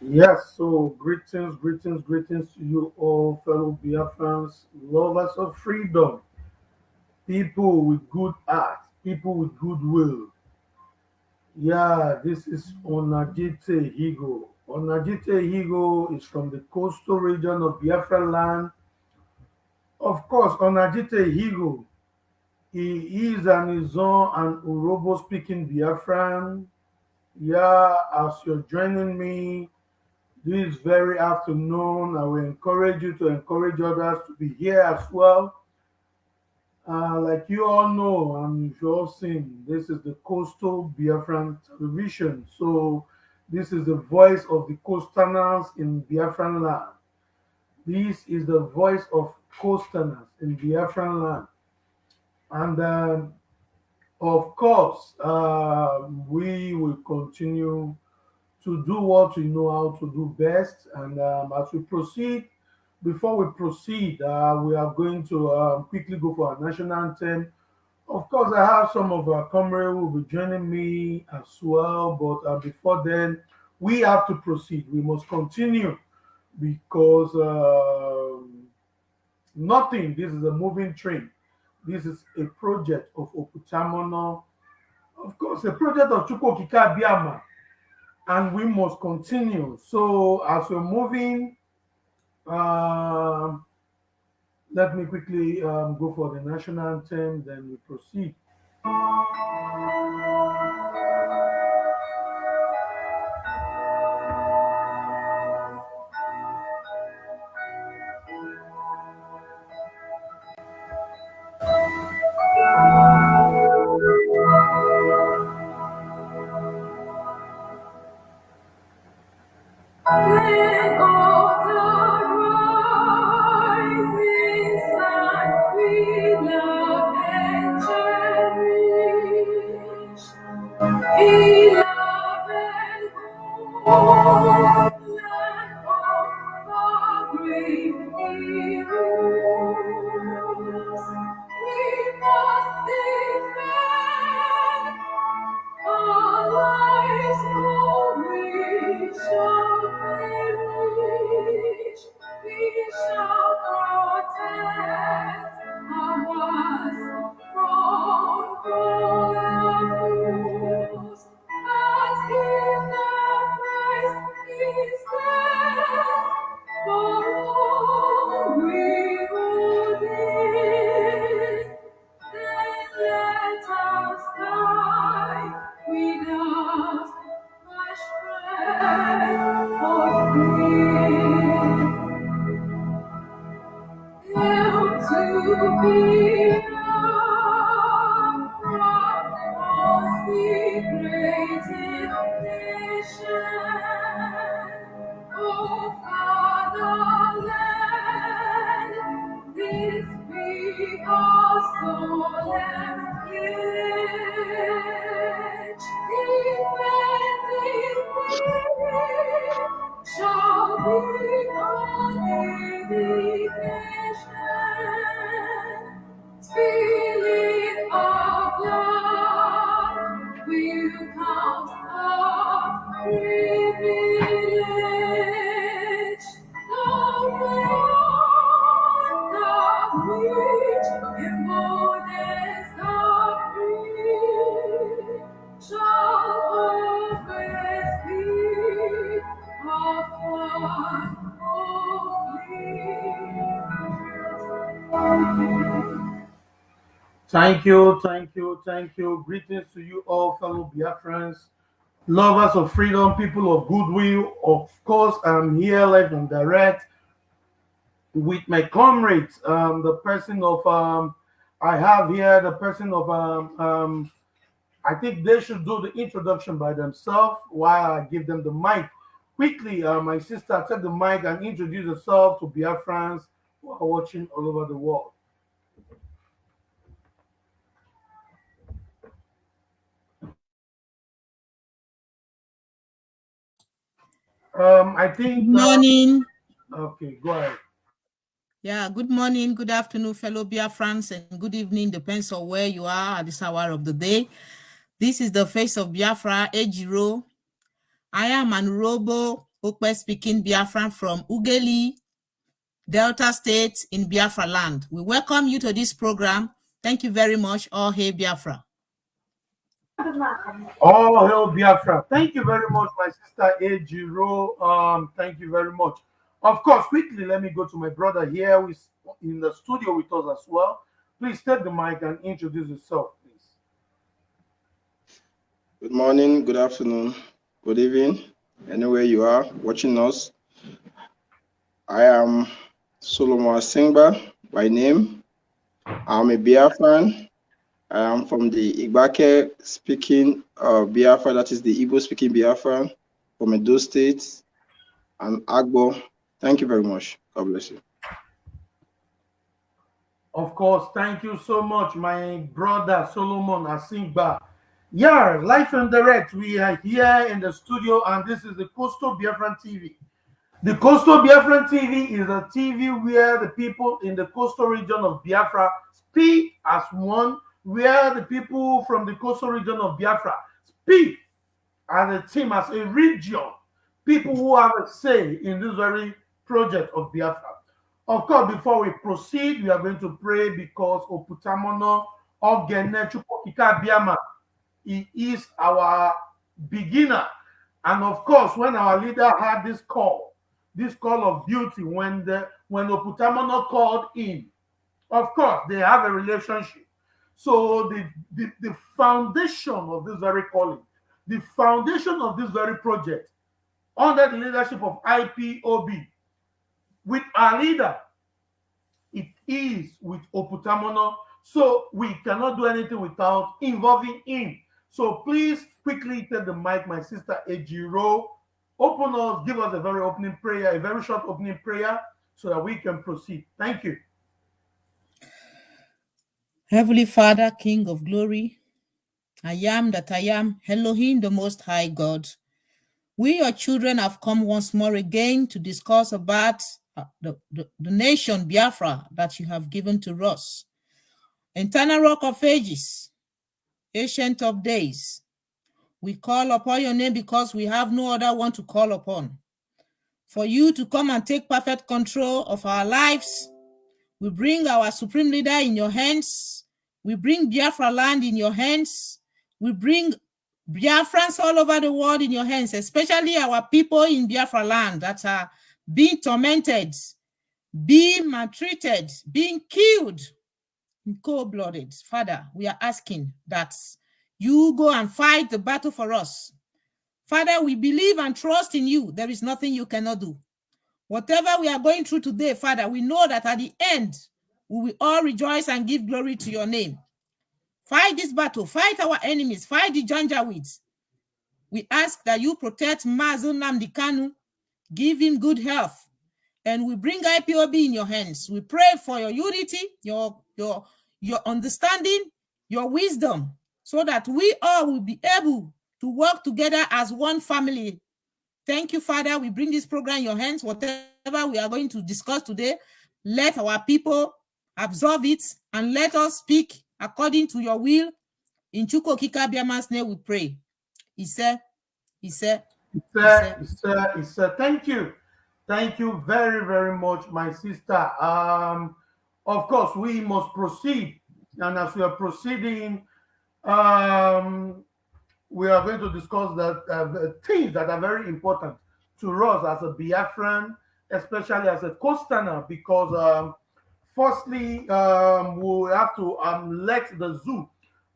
Yes, so greetings, greetings, greetings to you all, fellow Biafrans, lovers of freedom, people with good heart, people with goodwill. Yeah, this is Onajite Higo. Onajite Higo is from the coastal region of Biafra land. Of course, Onajite Higo, he is an Izon and Urhobo speaking Biafran. Yeah, as you're joining me this very afternoon. I will encourage you to encourage others to be here as well. Uh, like you all know, and you've all seen, this is the Coastal Biafran television. So this is the voice of the coasterners in Biafran land. This is the voice of coasterners in Biafran land. And um, of course, uh, we will continue to do what we know how to do best. And um, as we proceed, before we proceed, uh, we are going to uh, quickly go for our national anthem. Of course, I have some of our comrades who will be joining me as well. But uh, before then, we have to proceed. We must continue because um, nothing, this is a moving train. This is a project of Oputamono. Of course, a project of Chukwuokike Abiama and we must continue. So as we're moving, uh, let me quickly um, go for the national anthem, then we proceed. Amen. yeah. Thank you, thank you, thank you. Greetings to you all, fellow Biafrans, lovers of freedom, people of goodwill. Of course, I'm here live and direct with my comrades. Um, the person of um, I have here, the person of um, um, I think they should do the introduction by themselves while I give them the mic. Quickly, uh, my sister, take the mic and introduce yourself to Biafrans who are watching all over the world. Um, I think. Good morning. Uh, okay, go ahead. Yeah, good morning, good afternoon, fellow Biafrans, and good evening, depends on where you are at this hour of the day. This is the face of Biafra, Ejiro. I am an Robo Okpe speaking Biafran from Ughelli, Delta State in Biafra land. We welcome you to this program. Thank you very much. All hey Biafra. All hail Biafra. Thank you very much, my sister Ejiro. Um, thank you very much. Of course, quickly, let me go to my brother here who is in the studio with us as well. Please take the mic and introduce yourself, please. Good morning, good afternoon, good evening, anywhere you are watching us. I am Solomon Singba by name. I'm a Biafran. I am from the Igbake speaking uh, Biafra, that is the Igbo speaking Biafra from Edo State and Agbo. Thank you very much. God bless you. Of course, thank you so much, my brother Solomon Asingba. Yeah, live and direct. We are here in the studio, and this is the Coastal Biafran TV. The Coastal Biafran TV is a TV where the people in the coastal region of Biafra speak as one, where the people from the coastal region of Biafra speak as a team, as a region, people who have a say in this very project of Biafra. Of course, before we proceed, we are going to pray because Oputamono Ogene Chukwuokike Abiama he is our beginner. And of course, when our leader had this call, this call of duty, when the when Oputamono called in, of course, they have a relationship. So the, the, the foundation of this very calling, the foundation of this very project, under the leadership of IPOB, with our leader, it is with Oputamono. So we cannot do anything without involving him. So please quickly take the mic, my sister Ejiro. Open us, give us a very opening prayer, a very short opening prayer, so that we can proceed. Thank you. Heavenly Father, King of glory, I am that I am, Elohim, the Most High God. We, your children, have come once more again to discuss about uh, the, the, the nation Biafra that you have given to us. Eternal rock of ages, ancient of days, we call upon your name because we have no other one to call upon. For you to come and take perfect control of our lives, we bring our supreme leader in your hands. We bring Biafra land in your hands. We bring Biafrans all over the world in your hands, especially our people in Biafra land that are being tormented, being maltreated, being killed, cold-blooded. Father, we are asking that you go and fight the battle for us. Father, we believe and trust in you. There is nothing you cannot do. Whatever we are going through today, Father, we know that at the end, we will all rejoice and give glory to your name. Fight this battle, fight our enemies, fight the Janjaweeds. We ask that you protect Mazi Nnamdi Kanu, give him good health, and we bring IPOB in your hands. We pray for your unity, your, your, your understanding, your wisdom, so that we all will be able to work together as one family. Thank you, Father. We bring this program in your hands. Whatever we are going to discuss today, let our people absorb it and let us speak according to your will. In Chukwuokike Abiama's name we pray. He said, he said, he said, he said, he said, thank you. Thank you very, very much, my sister. Um, of course, we must proceed. And as we are proceeding, um, we are going to discuss that uh, things that are very important to us as a Biafran, especially as a Costaner, because um, firstly, um, we have to um, let the zoo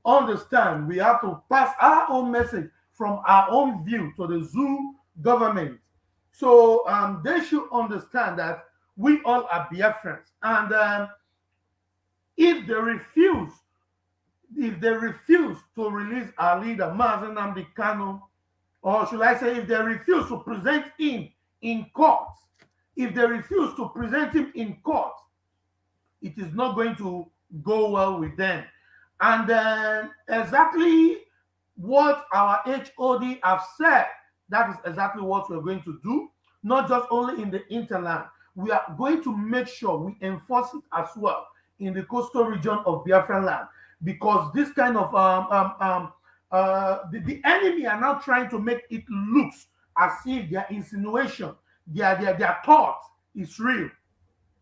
understand. We have to pass our own message from our own view to the zoo government. So um, they should understand that we all are Biafrans. And um, if they refuse if they refuse to release our leader, Mazi Nnamdi or should I say, if they refuse to present him in court, if they refuse to present him in court, it is not going to go well with them. And then exactly what our HOD have said, that is exactly what we're going to do, not just only in the interland. We are going to make sure we enforce it as well in the coastal region of Biafran land because this kind of um, um, um, uh, the, the enemy are now trying to make it looks as if their insinuation, their, their, their thought is real.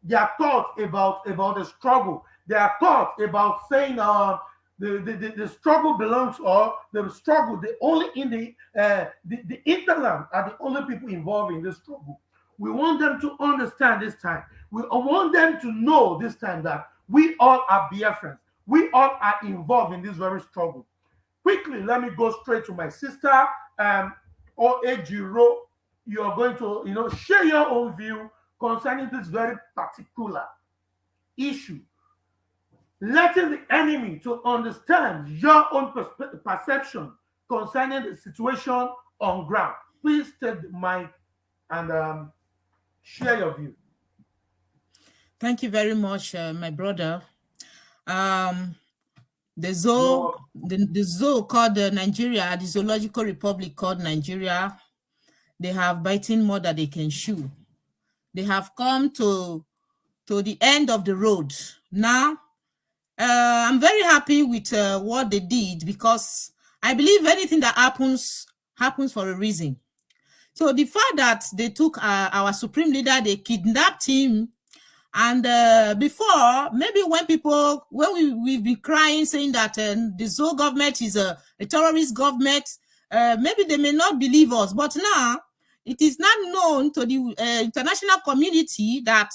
Their thought about, about the struggle, their thought about saying uh, the, the, the, the struggle belongs or the struggle, the only in the, uh, the, the interland are the only people involved in this struggle. We want them to understand this time. We want them to know this time that we all are Biafrans. We all are involved in this very struggle. Quickly, let me go straight to my sister, um, Oejiro. You are going to, you know, share your own view concerning this very particular issue. Letting the enemy to understand your own perception concerning the situation on ground. Please take the mic and um, share your view. Thank you very much, uh, my brother. Um, the zoo, the, the zoo called uh, Nigeria, the Zoological Republic called Nigeria, they have biting more than they can chew. They have come to, to the end of the road. Now, uh, I'm very happy with uh, what they did because I believe anything that happens, happens for a reason. So the fact that they took uh, our supreme leader, they kidnapped him, and uh, before, maybe when people, when we, we've been crying saying that uh, the Zoe government is a, a terrorist government, uh, maybe they may not believe us. But now, it is not known to the uh, international community that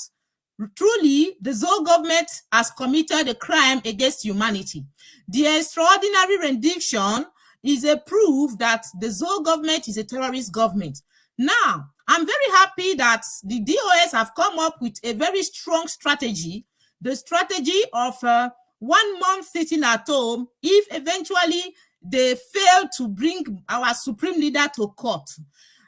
truly the Zoe government has committed a crime against humanity. The extraordinary rendition is a proof that the Zoe government is a terrorist government. Now, I'm very happy that the DOS have come up with a very strong strategy, the strategy of uh, one month sitting at home if eventually they fail to bring our supreme leader to court.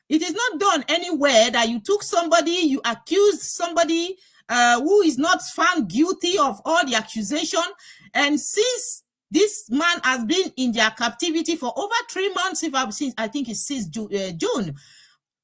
It is not done anywhere that you took somebody, you accused somebody uh, who is not found guilty of all the accusation. And since this man has been in their captivity for over three months, if I've seen, I think it's since uh, June,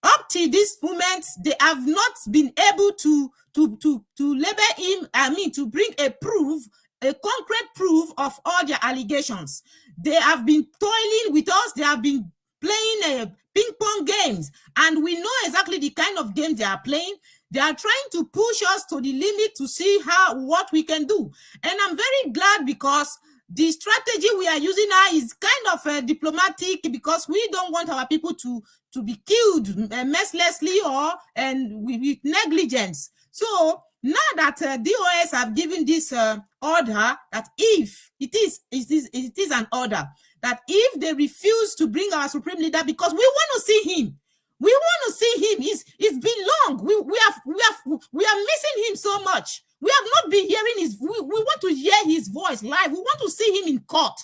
up to this moment, they have not been able to, to, to, to label him, I mean, to bring a proof, a concrete proof of all their allegations. They have been toiling with us. They have been playing uh, ping pong games, and we know exactly the kind of games they are playing. They are trying to push us to the limit to see how what we can do. And I'm very glad because the strategy we are using now is kind of uh, diplomatic because we don't want our people to to be killed uh, mercilessly or and with, with, negligence so now that uh, dos have given this uh, order that if it is it is it is an order that if they refuse to bring our supreme leader because we want to see him we want to see him it's it's been long we we have we have we are missing him so much we have not been hearing his, we, we want to hear his voice live. We want to see him in court.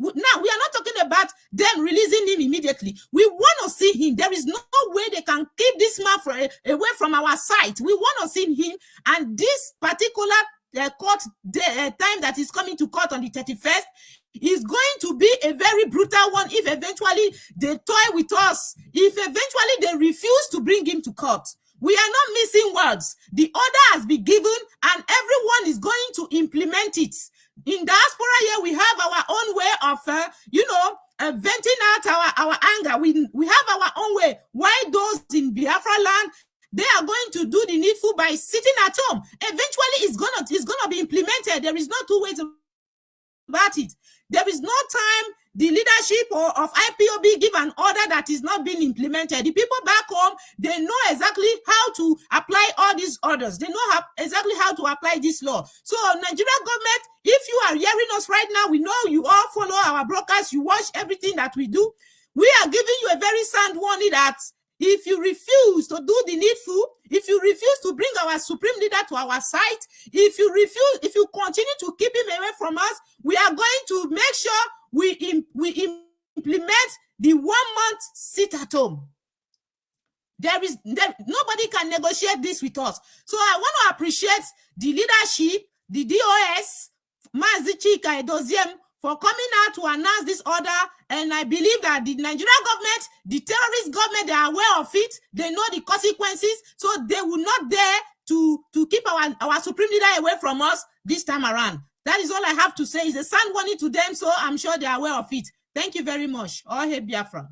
Now, we are not talking about them releasing him immediately. We want to see him. There is no way they can keep this man away from our sight. We want to see him. And this particular uh, court day, uh, time that is coming to court on the 31st is going to be a very brutal one if eventually they toy with us. If eventually they refuse to bring him to court. We are not missing words. The order has been given and everyone is going to implement it. In diaspora here, we have our own way of, uh, you know, uh, venting out our, our anger. We, we have our own way. Why those in Biafra land, they are going to do the needful by sitting at home. Eventually, it's gonna it's gonna be implemented. There is no two ways about it. There is no time the leadership or, of IPOB give an order that is not being implemented. The people back home, they know exactly how to apply all these orders. They know how, exactly how to apply this law. So Nigerian government, if you are hearing us right now, we know you all follow our brokers, you watch everything that we do. We are giving you a very sound warning that if you refuse to do the needful, if you refuse to bring our supreme leader to our side, if you refuse, if you continue to keep him away from us, we are going to make sure we, we implement the one month sit at home. There is there, nobody can negotiate this with us. So I want to appreciate the leadership, the DOS, Mazi Chika Edoziem, for coming out to announce this order. And I believe that the Nigerian government, the terrorist government, they are aware of it. They know the consequences. So they will not dare to, to keep our, our supreme leader away from us this time around. That is all I have to say. It's a sound warning to them, so I'm sure they are aware of it. Thank you very much. All hail Biafra.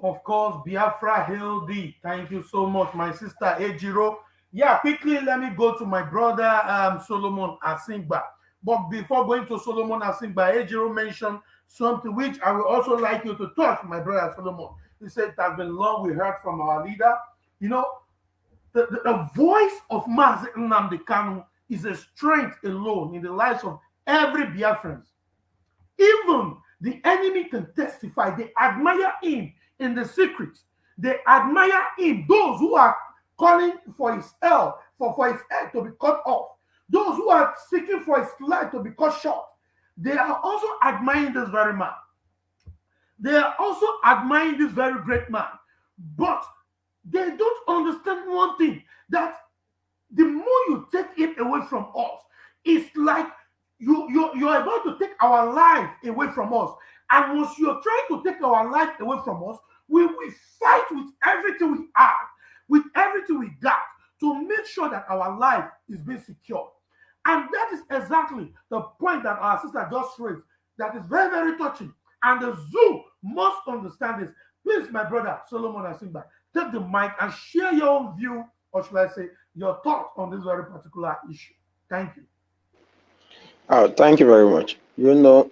Of course, Biafra D. Thank you so much, my sister Ejiro. Yeah, quickly let me go to my brother um, Solomon Asingba. But before going to Solomon Asingba, Ejiro mentioned something which I would also like you to touch, my brother Solomon. He said it has been long we heard from our leader. You know, the, the, the voice of Mazi Nnamdi Kanu is a strength alone in the lives of every Biafran. Even the enemy can testify. They admire him in the secret. They admire him. Those who are calling for his hell, for, for his head to be cut off. Those who are seeking for his life to be cut short. They are also admiring this very man. They are also admiring this very great man. But they don't understand one thing that the more you take it away from us, it's like you, you, you're about to take our life away from us. And once you're trying to take our life away from us, we will fight with everything we have, with everything we got, to make sure that our life is being secured. And that is exactly the point that our sister just raised. That is very, very touching. And the zoo must understand this. Please, my brother Solomon Asingba, take the mic and share your own view, or should I say, your thoughts on this very particular issue. Thank you. Oh, thank you very much. You know,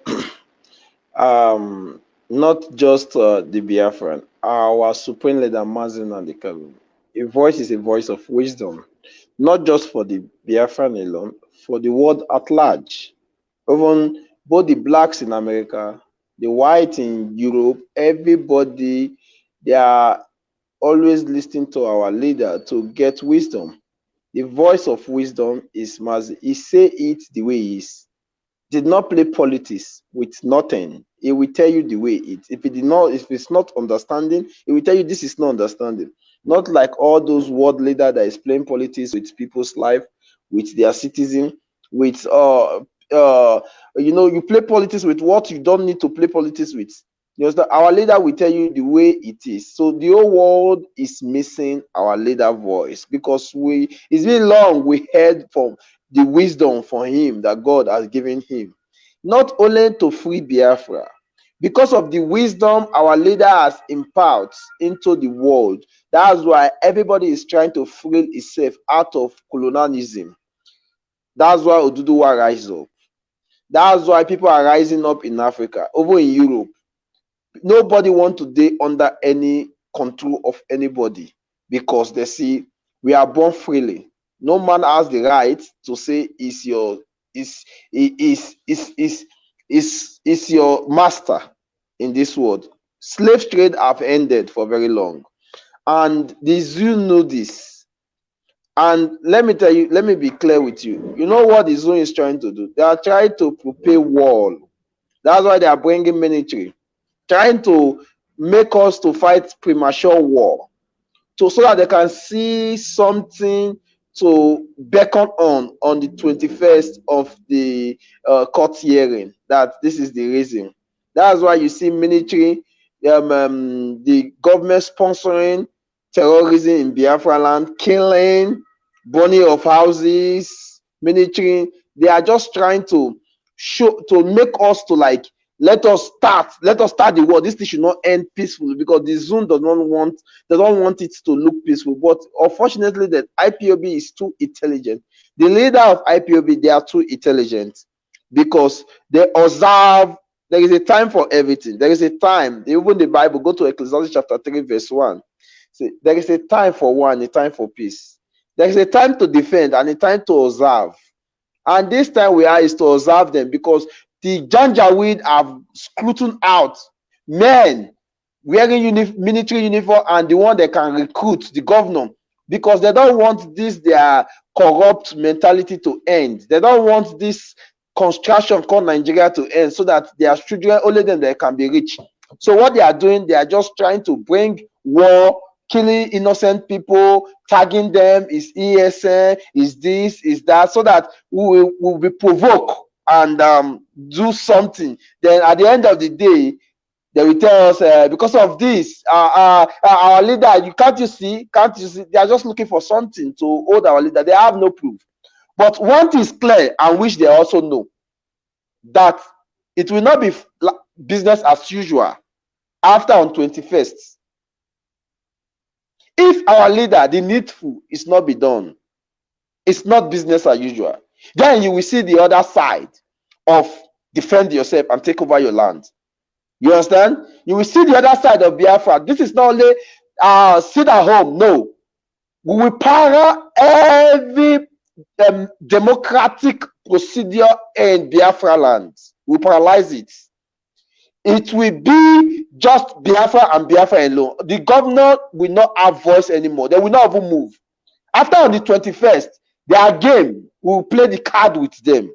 um, not just uh, the Biafran, our supreme leader, Mazi Nnamdi Kanu. A voice is a voice of wisdom, not just for the Biafran alone, for the world at large. Even both the blacks in America, the white in Europe, everybody, they are always listening to our leader to get wisdom. The voice of wisdom is Mazi. He say it the way he is. Did not play politics with nothing. He will tell you the way it. If it did not, if it's not understanding, he will tell you this is not understanding. Not like all those world leader that is playing politics with people's life, with their citizen, with uh uh you know, you play politics with what you don't need to play politics with. Our leader will tell you the way it is. So the whole world is missing our leader voice because we it's been long we heard from the wisdom for him that God has given him. Not only to free Biafra, because of the wisdom our leader has imparted into the world. That's why everybody is trying to free itself out of colonialism. That's why Oduduwa rise up. That's why people are rising up in Africa, over in Europe. Nobody want to be under any control of anybody because they see we are born freely. No man has the right to say is your is is is is is is your master in this world? Slave trade have ended for very long. And the zoo know this and let me tell you let me be clear with you. You know what the zoo is trying to do? They are trying to prepare wall. That's why they are bringing military. Trying to make us to fight premature war. To so that they can see something to beckon on on the 21st of the uh, court hearing. That this is the reason. That's why you see military um, um, the government sponsoring terrorism in biafra land killing burning of houses military they are just trying to show to make us to like let us start let us start the war this thing should not end peacefully because the zone does not want they don't want it to look peaceful. But unfortunately the ipob is too intelligent. The leader of ipob they are too intelligent because they observe there is a time for everything. There is a time even the bible go to ecclesiastes chapter 3 verse 1 See, there is a time for one a time for peace there is a time to defend and a time to observe and this time we are is to observe them because the Janjaweed have scrutinized out men wearing uni military uniform and the one they can recruit the governor because they don't want this their corrupt mentality to end. They don't want this construction called Nigeria to end so that their children only them, they can be rich. So what they are doing, they are just trying to bring war, killing innocent people, tagging them is ESN, is this, is that, so that we will, we will be provoked and um, do something, then at the end of the day, they will tell us uh, because of this, uh, uh, our leader, you can't you see, can't you see? They are just looking for something to hold our leader. They have no proof. But one thing is clear, and which they also know that it will not be business as usual after on 21st. If our leader, the needful, is not be done, it's not business as usual. Then you will see the other side of defend yourself and take over your land. You understand? You will see the other side of Biafra. This is not only uh, sit at home. No, we will para every um, democratic procedure in Biafra land. We paralyze it. It will be just Biafra and Biafra alone. The governor will not have voice anymore. They will not even move. After on the 21st, their game will play the card with them.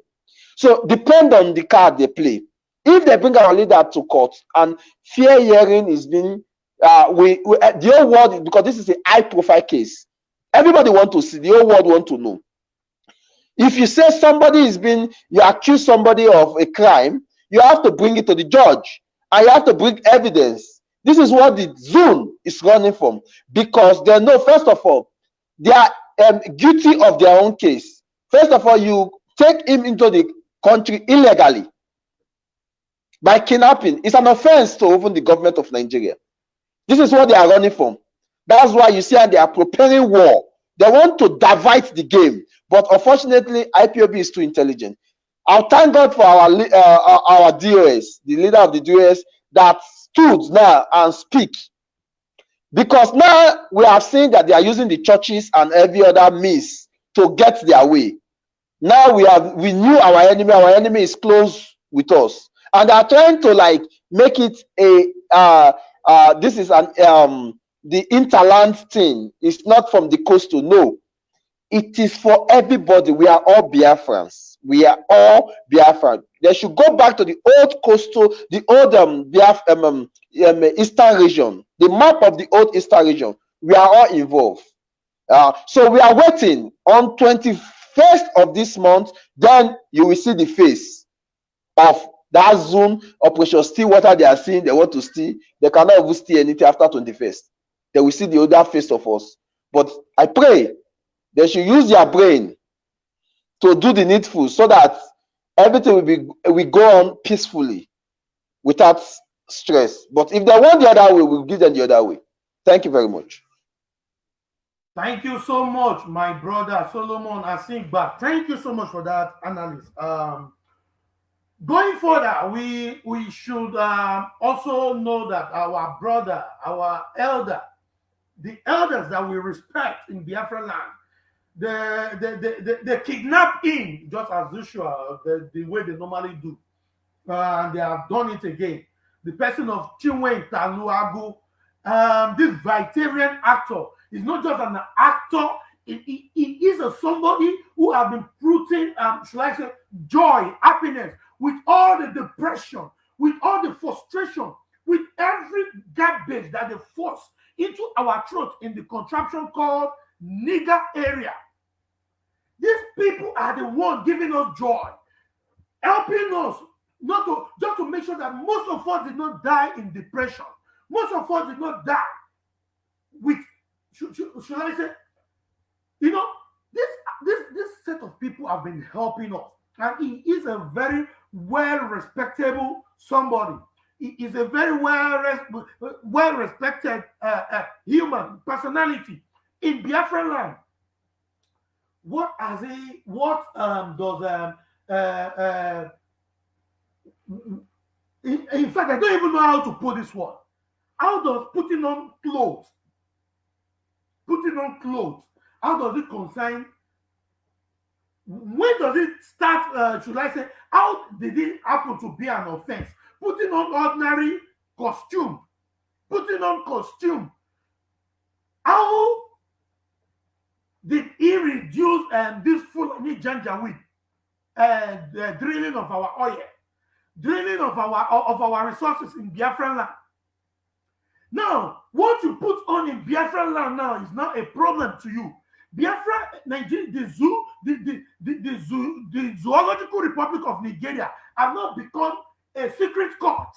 So depend on the card they play. If they bring our leader to court and fair hearing is being, uh, we, we uh, the whole world because this is a high profile case. Everybody want to see. The whole world want to know. If you say somebody is being, you accuse somebody of a crime, you have to bring it to the judge and you have to bring evidence. This is what the zone is running from because they know, first of all, they are um, guilty of their own case. First of all, you take him into the country illegally by kidnapping. It's an offense to even the government of Nigeria. This is what they are running from. That's why you see how they are preparing war. They want to divide the game, but unfortunately, IPOB is too intelligent. I'll thank God for our uh, our DOS, the leader of the DOS, that stood now and speak. Because now we have seen that they are using the churches and every other means to get their way. Now we have we knew our enemy, our enemy is close with us, and they are trying to like make it a uh uh this is an um the interland thing. It's not from the coastal, no. It is for everybody. We are all Biafrans. We are all Biafran. They should go back to the old coastal, the old um, um, um, um, Eastern region, the map of the old Eastern region. We are all involved. Uh, so we are waiting on 21st of this month. Then you will see the face of that zone operation steal water they are seeing. They want to steal. They cannot even steal anything after 21st. They will see the other face of us. But I pray they should use their brain to do the needful so that everything will be we go on peacefully without stress. But if they want the other way, we'll give them the other way. Thank you very much. Thank you so much, my brother Solomon Asingba. Thank you so much for that analysis. Um, going further, we we should um, also know that our brother, our elder, the elders that we respect in Biafra land, they, they, they, they, kidnap him just as usual, the, the way they normally do. Uh, and they have done it again. The person of Chiwetalu Agu, um, this veteran actor, is not just an actor, he, he, he is a somebody who have been putting, um, should I say, joy, happiness, with all the depression, with all the frustration, with every garbage that they force into our throat in the contraption called nigger area. These people are the one giving us joy, helping us not to just to make sure that most of us did not die in depression. Most of us did not die with should, should, should I say, you know, this this this set of people have been helping us, and he is a very well respectable somebody. He is a very well well respected uh, uh, human personality in Biafra land what has he what um does um uh, uh in, in, fact i don't even know how to put this one. How does putting on clothes putting on clothes how does it concern when does it start uh, should i say how did it happen to be an offense? Putting on ordinary costume putting on costume how did he reduce um, this Fulani Janjaweed, uh, the drilling of our oil, drilling of our of our resources in Biafran land? Now, what you put on in Biafran land now is not a problem to you. Biafra, Nigeria, the zoo, the, the, the, the, zoo, the Zoological Republic of Nigeria have not become a secret court,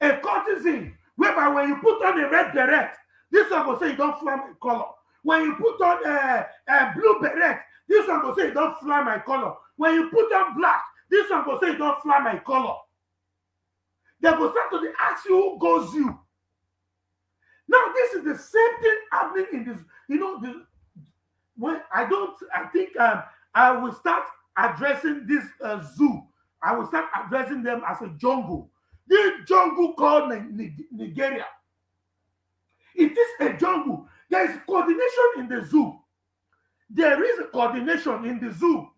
a courtesan, whereby when you put on a red beret, this one will say you don't fly my color. When you put on a, a blue beret, this one will say, don't fly my color. When you put on black, this one will say, don't fly my color. They will start to ask you who goes you. Now, this is the same thing happening in this. You know, when I don't, I think um, I will start addressing this uh, zoo. I will start addressing them as a jungle. This jungle called Nigeria. It is a jungle. There is coordination in the zoo. There is coordination in the zoo.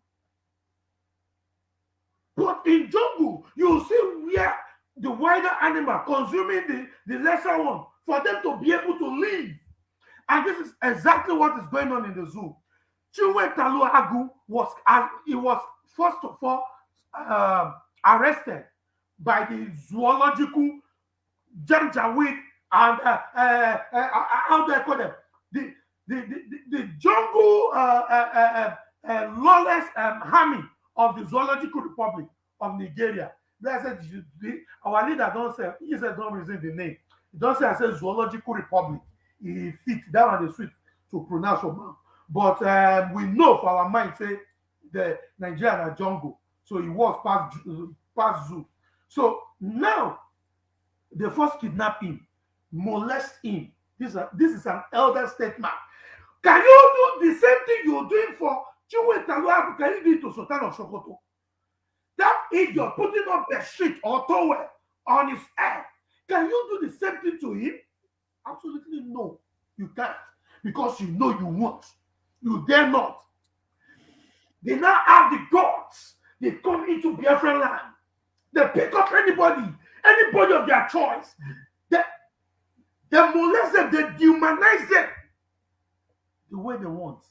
But in jungle, you see where the wider animal consuming the, the lesser one for them to be able to live. And this is exactly what is going on in the zoo. Chiwetalu Agu was uh, he was first of all uh, arrested by the zoological Janjaweed and uh, uh, uh, uh, how do I call them? The the, the, the jungle lawless um, army of the Zoological Republic of Nigeria. Blessed our leader don't say he said don't reason the name. He don't say I say Zoological Republic. He fit that one is sweet to pronounce for But um, we know for our mind say the Nigerian jungle. So he was past past zoo. So now they first kidnap him, molest him. This is, a, this is an elder statement. Can you do the same thing you're doing for Chinwe Taluabu? Can you do it to Sultan of Sokoto? That idiot putting up a sheet or towel on his head. Can you do the same thing to him? Absolutely no, you can't. Because you know you won't. You dare not. They now have the gods. They come into Biafran land. They pick up anybody, anybody of their choice. They, molest them, they dehumanize them the way they want.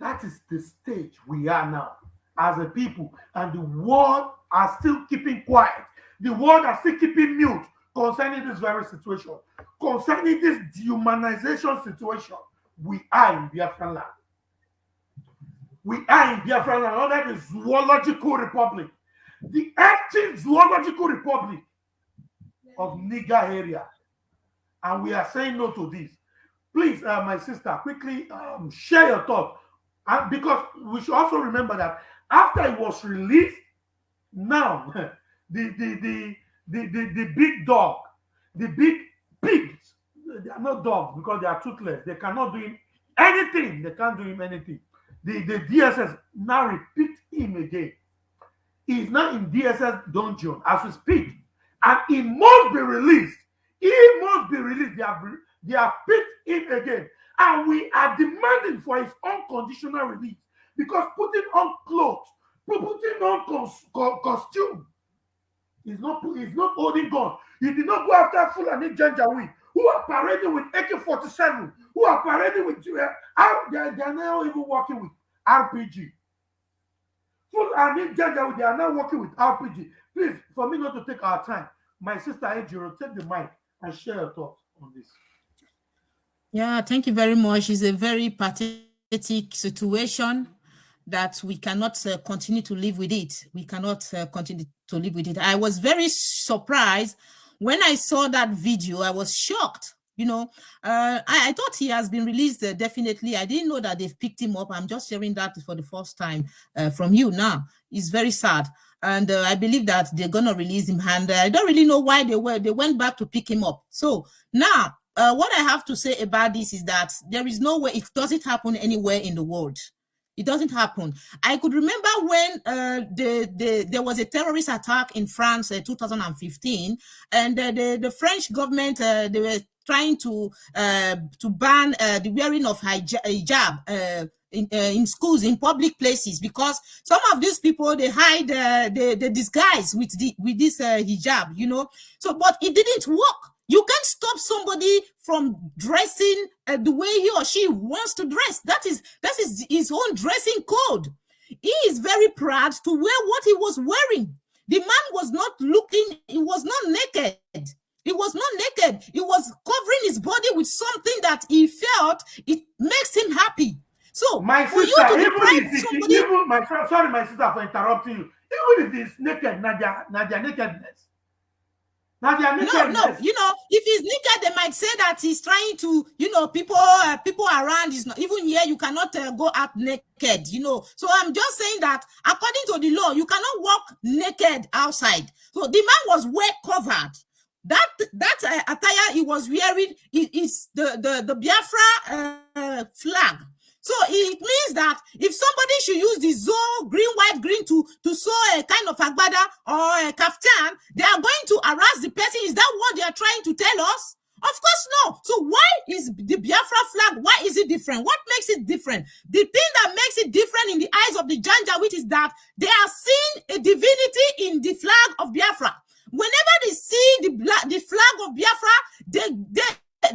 That is the stage we are now as a people, and the world are still keeping quiet. The world are still keeping mute concerning this very situation, concerning this dehumanization situation. We are in Biafran land. We are in Biafran land under the Zoological Republic, the active Zoological Republic of Niger area. And we are saying no to this. Please, uh, my sister, quickly um, share your thought. And because we should also remember that after it was released, now the, the, the, the, the, the big dog, the big pigs, they are not dogs because they are toothless. They cannot do him anything. They can't do him anything. The, the DSS now repeat him again. He's now in DSS dungeon as we speak. And he must be released. He must be released. They have, they have picked him again. And we are demanding for his unconditional release because putting on clothes, putting on costume is not is not holding gun. He did not go after Fulani Janjaweed, who are parading with AK-47, who are parading with uh, they, are, they are now even working with RPG. Fulani Janjaweed, they are now working with RPG. Please, for me not to take our time, my sister Ejiro, take the mic and share your thoughts on this. Yeah, thank you very much. It's a very pathetic situation that we cannot uh, continue to live with it. We cannot uh, continue to live with it. I was very surprised when I saw that video. I was shocked. You know, uh, I, I, thought he has been released uh, definitely. I didn't know that they've picked him up. I'm just hearing that for the first time uh, from you now. It's very sad. And uh, I believe that they're to release him. And I don't really know why they were. They went back to pick him up. So now, what I have to say about this is that there is no way it doesn't happen anywhere in the world it doesn't happen. I could remember when uh, the, the, there was a terrorist attack in France in uh, 2015, and uh, the, the French government, uh, they were trying to uh, to ban uh, the wearing of hijab in, uh, in schools, in public places, because some of these people, they hide, uh, the the disguise with, the, with this uh, hijab, you know. So, but it didn't work you can't stop somebody from dressing uh, the way he or she wants to dress. That is that is his own dressing code. He is very proud to wear what he was wearing. The man was not looking, he was not naked. He was not naked. He was covering his body with something that he felt it makes him happy. So my for sister, you to even deprive if somebody, even my sorry, my sister, for interrupting you. Even if it's naked, Nadia, Nadia nakedness. Now they are naked. No, no. You know, if he's naked, they might say that he's trying to, you know, people, uh, people around. Is not even here. You cannot uh, go out naked. You know. So I'm just saying that according to the law, you cannot walk naked outside. So the man was well covered. that that uh, attire he was wearing is, is the, the, the Biafra uh, flag. So it means that if somebody should use the zoo green, white, green to, to sew a kind of agbada or a kaftan, they are going to harass the person. Is that what they are trying to tell us? Of course, no. So why is the Biafra flag, why is it different? What makes it different? The thing that makes it different in the eyes of the Janjaweed is that they are seeing a divinity in the flag of Biafra. Whenever they see the, the flag of Biafra, they, they,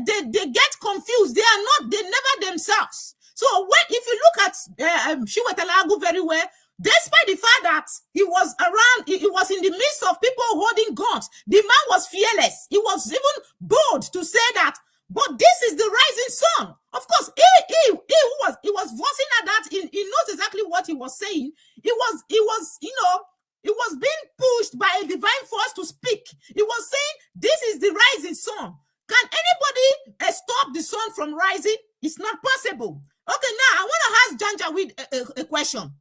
they, they get confused. They are not, they never themselves. So when if you look at uh, um, very well, despite the fact that he was around, he, he, was in the midst of people holding guns, the man was fearless. He was even bold to say that. But this is the rising sun. Of course, he, he, he was he was voicing at that. He, he knows exactly what he was saying. He was he was you know he was being pushed by a divine force to speak. He was saying, "This is the rising sun." Can anybody uh, stop the sun from rising? It's not possible. Okay, now I want to ask Janjaweed a, a, a question.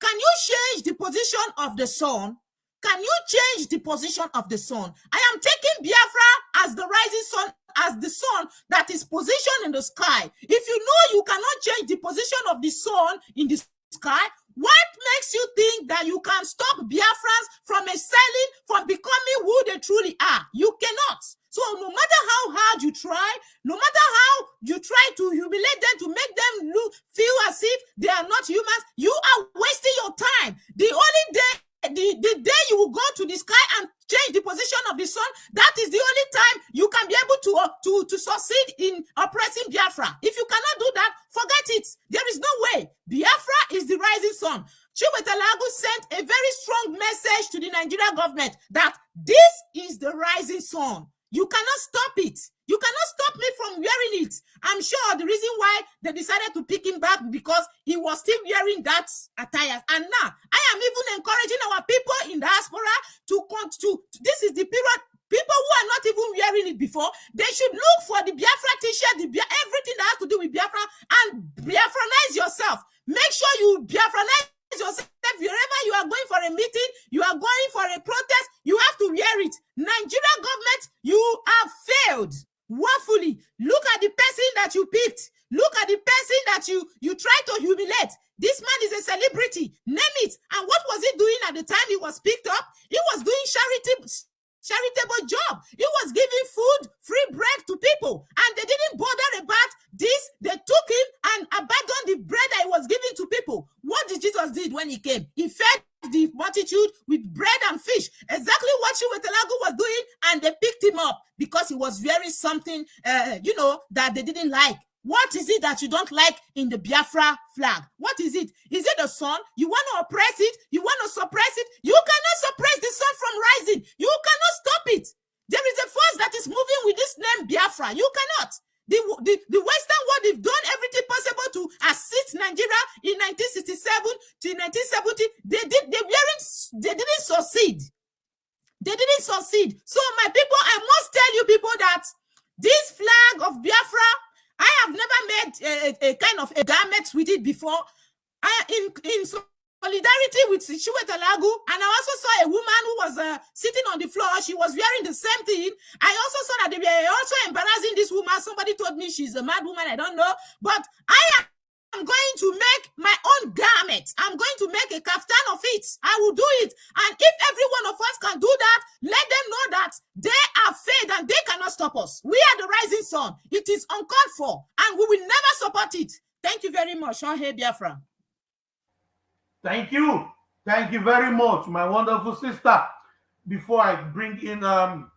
Can you change the position of the sun? Can you change the position of the sun? I am taking Biafra as the rising sun, as the sun that is positioned in the sky. If you know you cannot change the position of the sun in the sky, what makes you think that you can stop Biafrans from excelling, from becoming who they truly are? You cannot. So no matter how hard you try, no matter how you try to humiliate them to make them look feel as if they are not humans, you are wasting your time. The only day the, the day you will go to the sky and change the position of the sun, that is the only time you can be able to, uh, to, to succeed in oppressing Biafra. If you cannot do that, forget it. There is no way. Biafra is the rising sun. Chiwetalu Agu sent a very strong message to the Nigerian government that this is the rising sun. You cannot stop it. You cannot stop me from wearing it. I'm sure the reason why they decided to pick him back because he was still wearing that attire. And now I am even encouraging our people in diaspora to come to this is the period. People who are not even wearing it before, they should look for the Biafra t-shirt, the Bia everything that has to do with Biafra, and Biafranize yourself. Make sure you Biafranize yourself wherever you are going for a meeting, you are going for a protest, you have to wear it. Nigerian government, you have failed woefully. Look at the person that you picked. Look at the person that you you try to humiliate. This man is a celebrity. Name it. And what was he doing at the time he was picked up? He was doing charity charitable job. He was giving food, free bread to people, and they didn't bother about this. They took him and abandoned the bread that he was giving to people. What did Jesus did when he came? He fed the multitude with bread and fish. Exactly what Chiwetalu Agu was doing, and they picked him up because he was wearing something, uh, you know, that they didn't like. What is it that you don't like in the Biafra flag? What is it? Is it the sun? You want to oppress it? You want to suppress it? You cannot suppress the sun from rising. You cannot stop it. There is a force that is moving with this name Biafra. You cannot. The, the, the Western world, they've done everything possible to assist Nigeria in 1967 to 1970. They did they weren't they didn't succeed. They didn't succeed. So my people, I must tell you people that this flag of Biafra I have never made a, a, kind of a garment with it before. I, in, in solidarity with Chiwetalu Agu, and I also saw a woman who was uh, sitting on the floor. She was wearing the same thing. I also saw that they were also embarrassing this woman. Somebody told me she's a mad woman. I don't know. But I I'm going to make my own garment. I'm going to make a kaftan of it. I will do it. And if every one of us can do that, let them know that they are faith and they cannot stop us. We are the rising sun. It is uncalled for, and we will never support it. Thank you very much. Shohei Biafra. Thank you. Thank you very much, my wonderful sister. Before I bring in um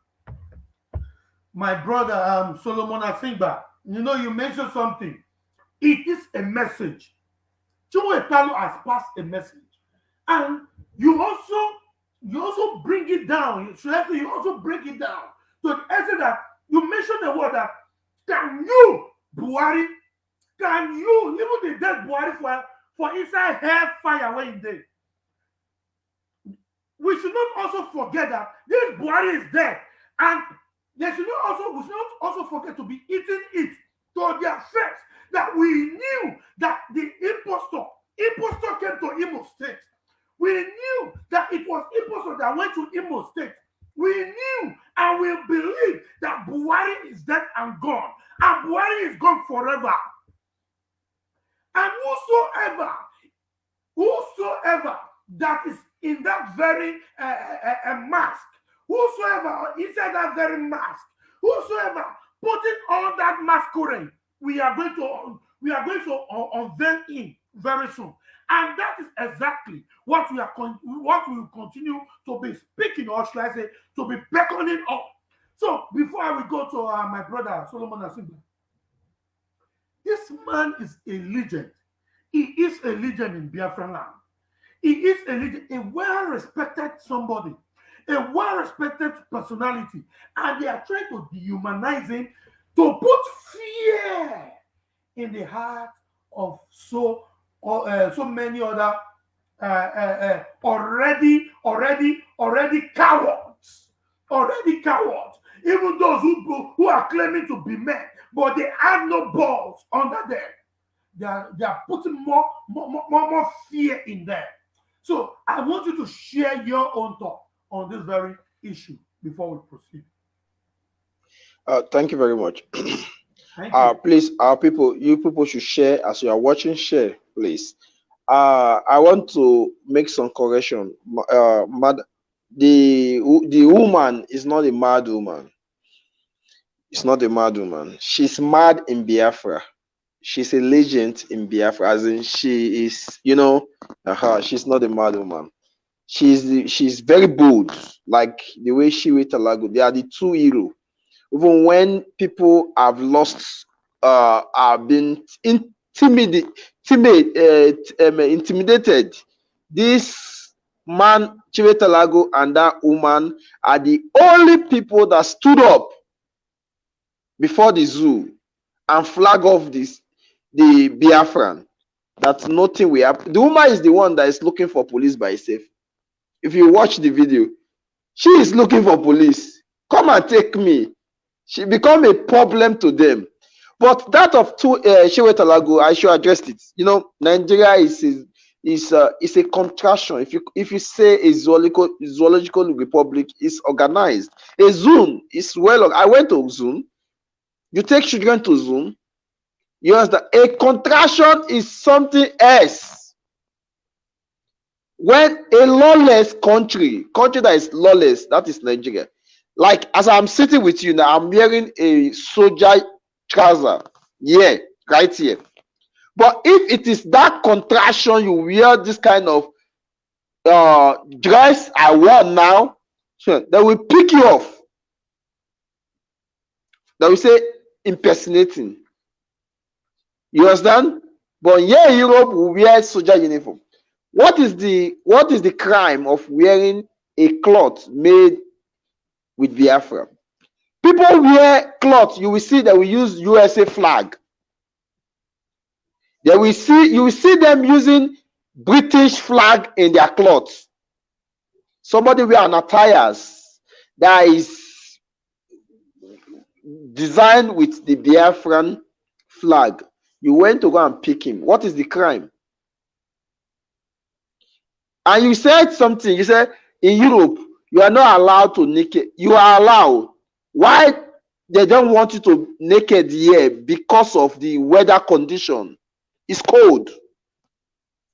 my brother um Solomon Asingba, you know, you mentioned something it is a message. Chiwetalo has passed a message. And you also you also bring it down. You also break it down to the extent that you mention the word that can you, Buhari, can you, even the dead Buhari for, for inside hell fire when he did. We should not also forget that this Buhari is dead. And they should not also we should not also forget to be eating it to their face that we knew that the impostor, impostor came to Imo State. We knew that it was impostor that went to Imo State. We knew and we believe that Buhari is dead and gone, and Buhari is gone forever. And whosoever, whosoever that is in that very uh, uh, uh, mask, whosoever inside that very mask, whosoever putting on that masquerade, we are going to we are going to unveil him very soon. And that is exactly what we are what we will continue to be speaking, or should I say, to be beckoning up. So before I will go to uh, my brother Solomon Asingba, this man is a legend. He is a legend in Biafran land. He is a legend, a well-respected somebody, a well-respected personality, and they are trying to dehumanize him to put fear in the heart of so uh, so many other uh, uh, uh, already already already cowards, already cowards. Even those who who are claiming to be men, but they have no balls under them. They are, they are putting more, more, more, more fear in them. So I want you to share your own thought on this very issue before we proceed. Uh, thank you very much. uh, please, our people, you people should share as you are watching. Share, please. Uh, I want to make some correction. Uh, mad, the the woman is not a mad woman. It's not a mad woman. She's mad in Biafra. She's a legend in Biafra, as in she is, you know, uh, she's not a mad woman. She's she's very bold, like the way she with Alago. They are the two hero. Even when people have lost, uh, have been intimidated, timid, uh, um, intimidated. This man, Chiwetalu Agu, and that woman are the only people that stood up before the zoo and flag off this the Biafran that nothing will happen. The woman is the one that is looking for police by herself. If you watch the video, she is looking for police. Come and take me. She become a problem to them. But that of two uh, Chiwetalu Agu, I should address it. You know, Nigeria is is is, uh, is a contraction. If you if you say a zoological zoological republic is organized, a zoo is well. I went to zoo. You take children to zoo. You understand? A contraction is something else. When a lawless country, country that is lawless, that is Nigeria. Like as I'm sitting with you now, I'm wearing a soldier trouser. Yeah, right here. But if it is that contraction, you wear this kind of uh, dress I wear now, sure, they will pick you off. They will say impersonating. You understand? But here in Europe, we wear soldier uniform. What is the what is the crime of wearing a cloth made with Biafra? People wear cloth. You will see that we use USA flag. They will see you will see them using British flag in their clothes. Somebody wear an that is designed with the Biafran flag. You went to go and pick him. What is the crime? And you said something. You said in Europe, you are not allowed to naked. You are allowed. Why they don't want you to naked here? Because of the weather condition. It's cold.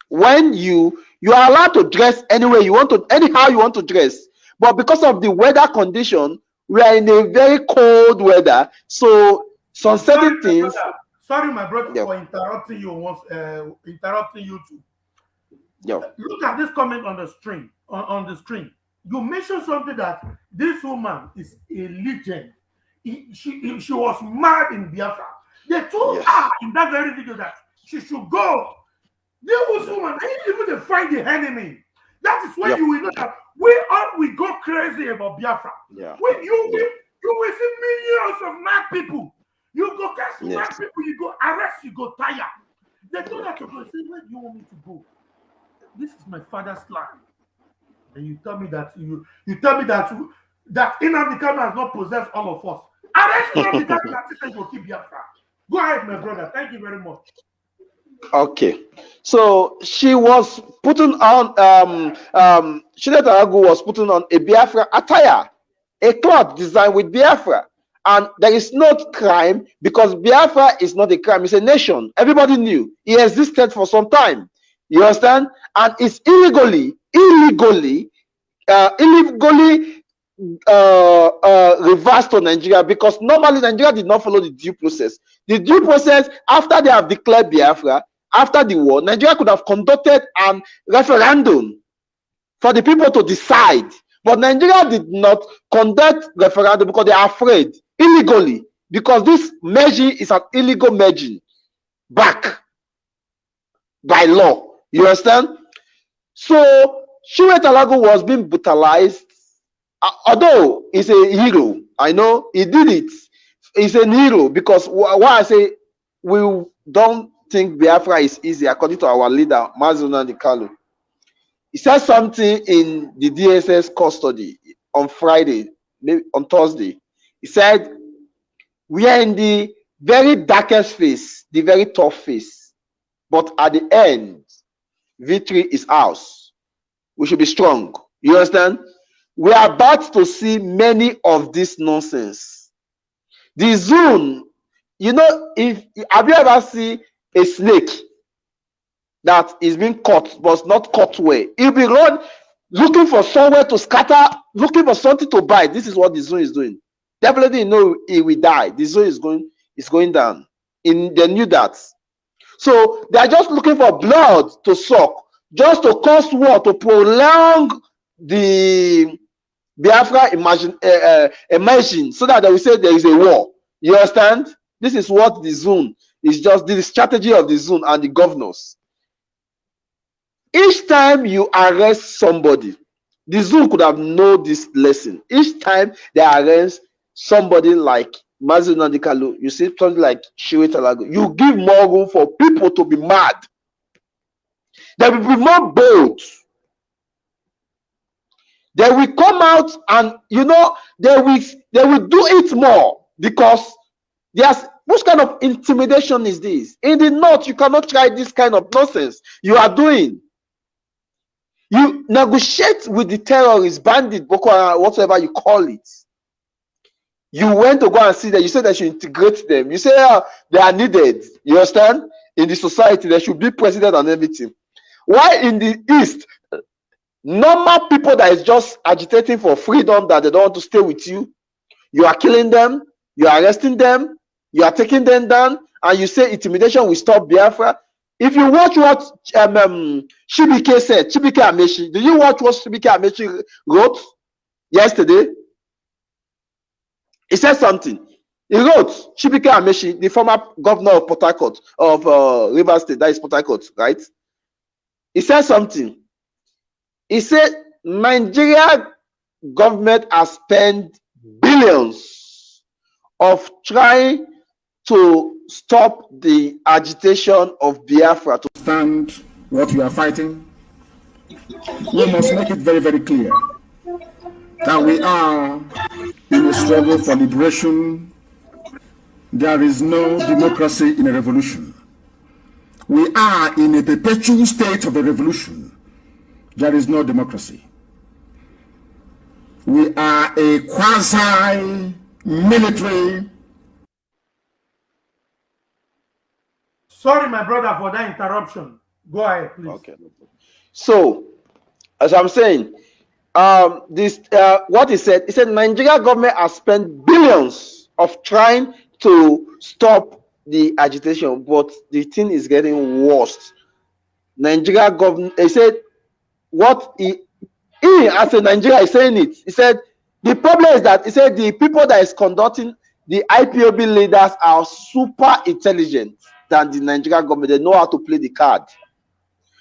When you you are allowed to dress anyway you want to, anyhow you want to dress. But because of the weather condition, we are in a very cold weather. So some certain things. Sorry, my brother, yep. for interrupting you once, uh, interrupting you too. Yep. Look at this comment on the screen. On, on the screen, you mentioned something that this woman is a legend. He, she he, she was mad in Biafra. They told yes. her in that very video that she should go. This woman, even to find the enemy. That is when yep. you will know that we all we go crazy about Biafra. Yeah. When you yeah. will, you will see millions of mad people you go catch yes. mad people, you go arrest, you go tire. They told her to go. Say, where do you want me to go? This is my father's land. And you tell me that you you tell me that that Nnamdi Kanu has not possessed all of us. Arrest Nnamdi Kanu that system will keep. Go ahead, my brother. Thank you very much. Okay, so she was putting on um um Chiwetalu Agu was putting on a Biafra attire, a cloth designed with Biafra And there is not crime because Biafra is not a crime, it's a nation. Everybody knew it existed for some time. You understand? And it's illegally, illegally, uh, illegally uh, uh, reversed to Nigeria because normally Nigeria did not follow the due process. The due process, after they have declared Biafra, after the war, Nigeria could have conducted a referendum for the people to decide. But Nigeria did not conduct referendum because they are afraid illegally because this merging is an illegal merging back by law. You understand? So Chiwetalu Agu was being brutalized. Uh, although he's a hero, I know he did it. He's a hero because why I say we don't think Biafra is easy, according to our leader, Mazuna Kalu. He said something in the DSS custody on Friday, maybe on Thursday. He said, We are in the very darkest phase, the very tough phase. But at the end, victory is ours. We should be strong. You understand? We are about to see many of this nonsense. The zone, you know, if have you ever seen a snake that is being caught but not caught well? He'll be run looking for somewhere to scatter, looking for something to bite. This is what the zone is doing. Definitely, you know, he will die. The zone is going is going down. In they knew that. So they are just looking for blood to suck, just to cause war, to prolong the Biafra imagine uh, uh, imagine so that they will say there is a war. You understand? This is what the zone is just the strategy of the zone and the governors. Each time you arrest somebody, the zoo could have known this lesson. Each time they arrest somebody like Mazi Nnamdi Kanu, you see something like Chiwetalu Agu, you give more room for people to be mad. They will be more bold. They will come out and you know they will they will do it more because there's which kind of intimidation is this? In the north, you cannot try this kind of nonsense you are doing. You negotiate with the terrorists, bandit, Boko Haram, whatever you call it. You went to go and see that. You said that you integrate them. You say uh, they are needed. You understand? In the society, there should be president and everything. Why in the east, normal people that is just agitating for freedom that they don't want to stay with you, you are killing them, you are arresting them, you are taking them down, and you say intimidation will stop Biafra. If you watch what um, um, Chibuike said, Chibuike Amaechi, did you watch what Chibuike Amaechi wrote yesterday? He said something. He wrote, Chibuike Amaechi, the former governor of Port Harcourt, of uh, River State, that is Port Harcourt, right? He said something. He said, Nigeria government has spent billions of trying to stop the agitation of Biafra to stand what we are fighting, we must make it very, very clear that we are in a struggle for liberation. There is no democracy in a revolution. We are in a perpetual state of a revolution. There is no democracy. We are a quasi-military Sorry, my brother, for that interruption. Go ahead, please. Okay. So, as I'm saying, um, this uh, what he said. He said Nigeria government has spent billions of trying to stop the agitation, but the thing is getting worse. Nigeria government. He said what he he as a Nigeria is saying it. He said the problem is that he said the people that is conducting the IPOB leaders are super intelligent than the Nigerian government. They know how to play the card.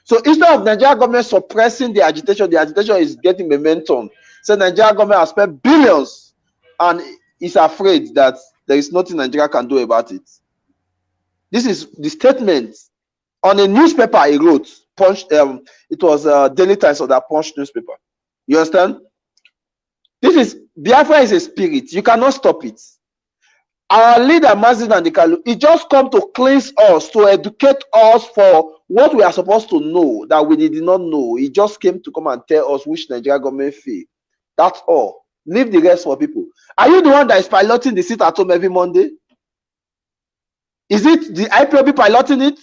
So instead of Nigerian government suppressing the agitation, the agitation is getting momentum. So Nigerian government has spent billions and is afraid that there is nothing Nigeria can do about it. This is the statement on a newspaper he wrote. Punch, um, it was uh, Daily Times of that Punch newspaper. You understand? This is Biafra is a spirit. You cannot stop it our leader Mazi Nnamdi Kanu, he just come to cleanse us, to educate us for what we are supposed to know that we did not know. He just came to come and tell us which Nigeria government fee. That's all. Leave the rest for people. Are you the one that is piloting the seat at home every Monday? Is it the IPOB piloting it?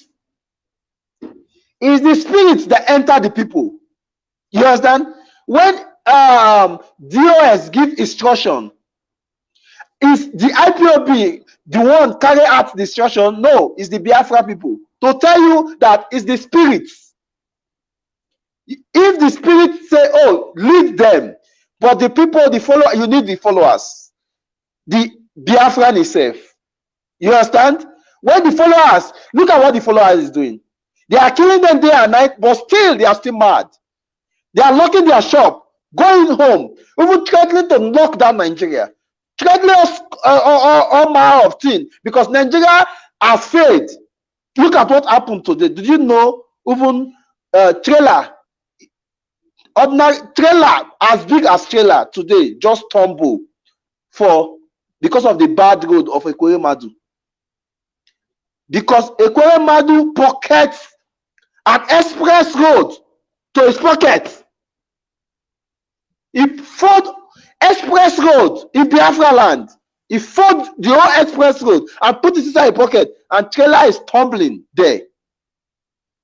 Is the spirit that enter the people? You understand? When um DOS give instruction, is the IPOB the one carry out the instruction? No, it's the Biafra people. To tell you that it's the spirits. If the spirit say, oh, lead them, but the people, the follower, you need the followers. The Biafran itself. You understand? When the followers, look at what the followers is doing. They are killing them day and night, but still they are still mad. They are locking their shop, going home, even threatening to lock down Nigeria, threatening us uh, all, all, all manner of things because Nigeria has failed. Look at what happened today. Did you know even uh, trailer, ordinary trailer as big as trailer today just tumble for because of the bad road of Ekwere Madu. Because Ekweremadu pockets an express road to his pocket. He fought express road in Biafra land. He fought the whole express road and put it inside his pocket, and trailer is tumbling there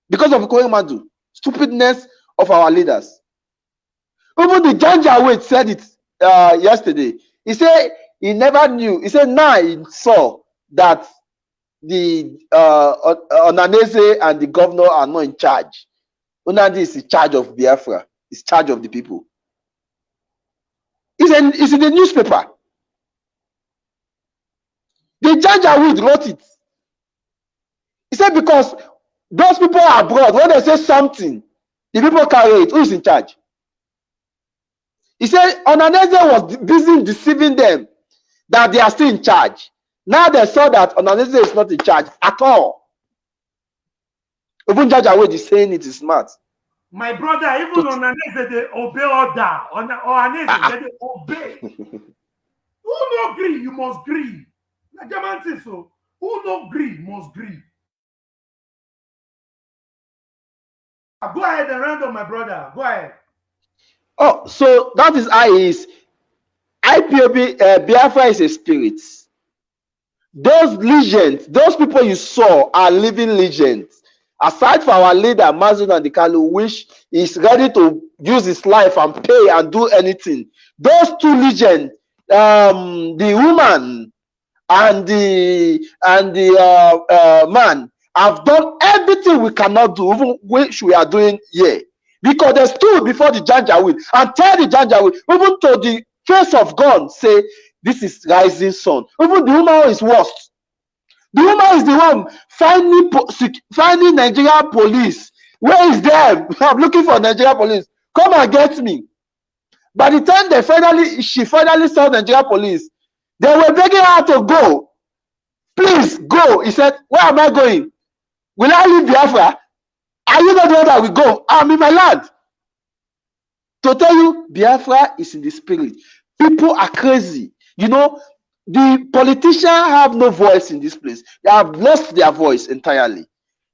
because of Madu. Stupidness of our leaders. Even the Janja Janjaweed said it uh, yesterday. He said he never knew. He said now he saw that the uh, Ohanaeze and the governor are not in charge. Onadi is in charge of Biafra. He's charge of the people. It's in, it's in the newspaper. The Janjaweed wrote it. He said because those people are abroad, when they say something, the people carry it. Who is in charge? He said Ohanaeze was busy deceiving them that they are still in charge. Now they saw that Ohanaeze is not in charge at all. Even Janjaweed is saying it is smart. My brother, even To- on Anese, they obey order. On Anese, Ah, they obey. Who no agree, you must agree. Na German thing so. Who no agree, must agree. Ah, Go ahead and random, my brother. Go ahead. Oh, so that is how it is. IPOB uh, Biafra is a spirit. Those legends, those people you saw are living legends. Aside from our leader, Mazun and Dikalu, which is ready to use his life and pay and do anything. Those two legends, um, the woman and the and the uh, uh, man, have done everything we cannot do, even which we are doing here. Because they stood before the Janjaweed and tell the Janjaweed, even to the face of God, say, This is rising sun. Even the woman is worst. The woman is the one finding finding Nigeria police. Where is them? I'm looking for Nigeria police. Come and get me. By the time they finally, she finally saw Nigeria police, they were begging her to go. Please go. He said, Where am I going? Will I leave Biafra? Are you not the one that will go? I'm in my land. To tell you, Biafra is in the spirit. People are crazy. You know, the politicians have no voice in this place. They have lost their voice entirely.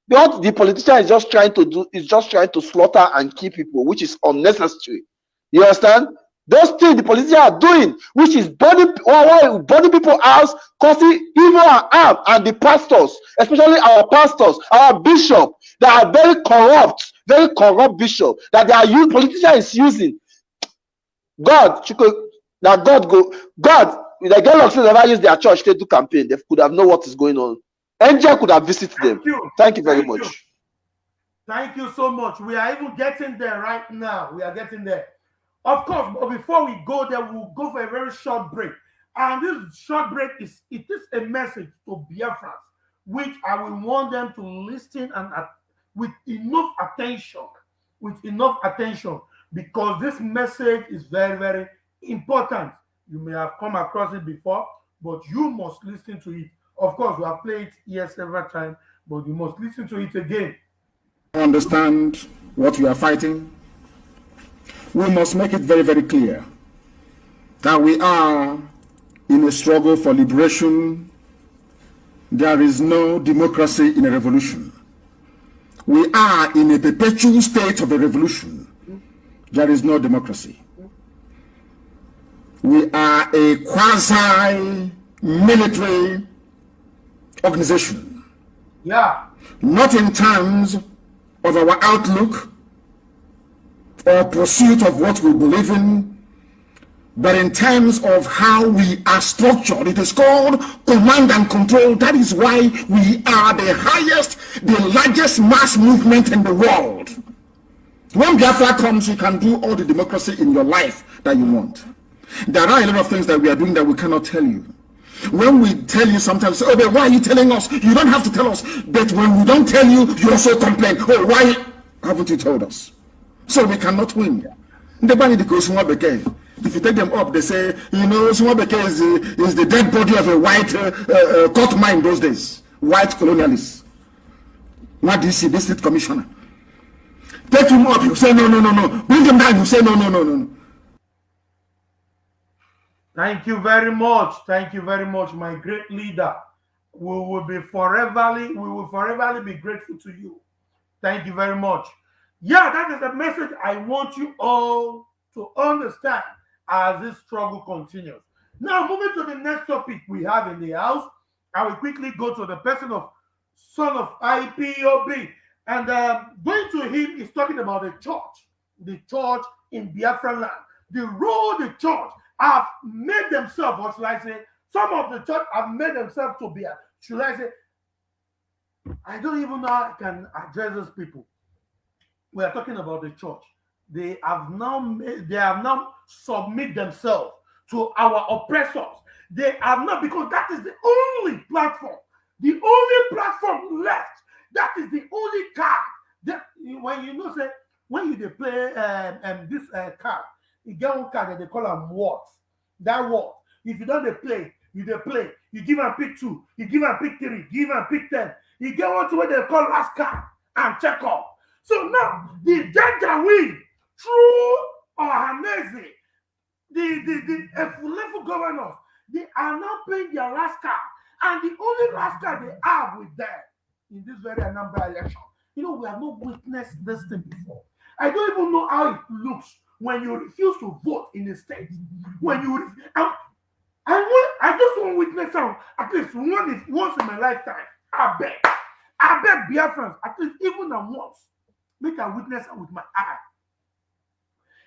What the politician is just trying to do is just trying to slaughter and kill people, which is unnecessary. You understand? Those things the politicians are doing, which is burning, burning people out, causing evil and harm, and the pastors, especially our pastors, our bishop, that are very corrupt, very corrupt bishop, that they are using, politician is using. God, now God go, God, the Galaxy never use their church to do campaign. They could have know what is going on. Angel could have visited them. Thank you. Thank you very Thank you. much. Thank you so much. We are even getting there right now. We are getting there. Of course, but before we go there, we'll go for a very short break. And this short break is it is a message to Biafrans, which I will want them to listen and with enough attention, with enough attention, because this message is very, very important. You may have come across it before, but you must listen to it. Of course, we have played it here several times, but you must listen to it again. understand what we are fighting, we must make it very, very clear that we are in a struggle for liberation. There is no democracy in a revolution. We are in a perpetual state of a revolution. There is no democracy. We are a quasi military organization. Yeah. Not in terms of our outlook or pursuit of what we believe in, but in terms of how we are structured. It is called command and control. That is why we are the highest, the largest mass movement in the world. When Biafra comes, you can do all the democracy in your life that you want. There are a lot of things that we are doing that we cannot tell you. When we tell you sometimes, oh, but why are you telling us? You don't have to tell us. But when we don't tell you, you also complain. Oh, why haven't you told us? So we cannot win. The body goes If you take them up, they say, you know, Swabeke is, the, is the dead body of a white uh, uh, court mine those days. White colonialists. What do you see? District commissioner. Take him up, you say, no, no, no, no. Bring him down, you say, no, no, no, no. Thank you very much. Thank you very much, my great leader. We will be foreverly, we will foreverly be grateful to you. Thank you very much. Yeah, that is the message I want you all to understand as this struggle continues. Now, moving to the next topic we have in the house, I will quickly go to the person of son of IPOB. And um, going to him is talking about the church, the church in Biafra land, the role the church have made themselves, or should I say, some of the church have made themselves to be, should I say, I don't even know how I can address those people. We are talking about the church. They have now made, they have now submit themselves to our oppressors. They have not because that is the only platform, the only platform left. That is the only card that when you know say when you they play um, um this uh, card, you get one card that they call them what? That what? If you don't they play you they play. You give and pick two you give and pick three give and pick ten. You get one to what they call last card and check off so now the win through Ohaneze the the the Efulefu governors they are now paying their last card. And the only last card they have with them in this very Anambra election you know we have not witnessed this thing before. I don't even know how it looks when you refuse to vote in a state, when you I, I want I just want witness some at least one is once in my lifetime. I beg, I beg Biafrans, at least even a once, make a witness with my eye.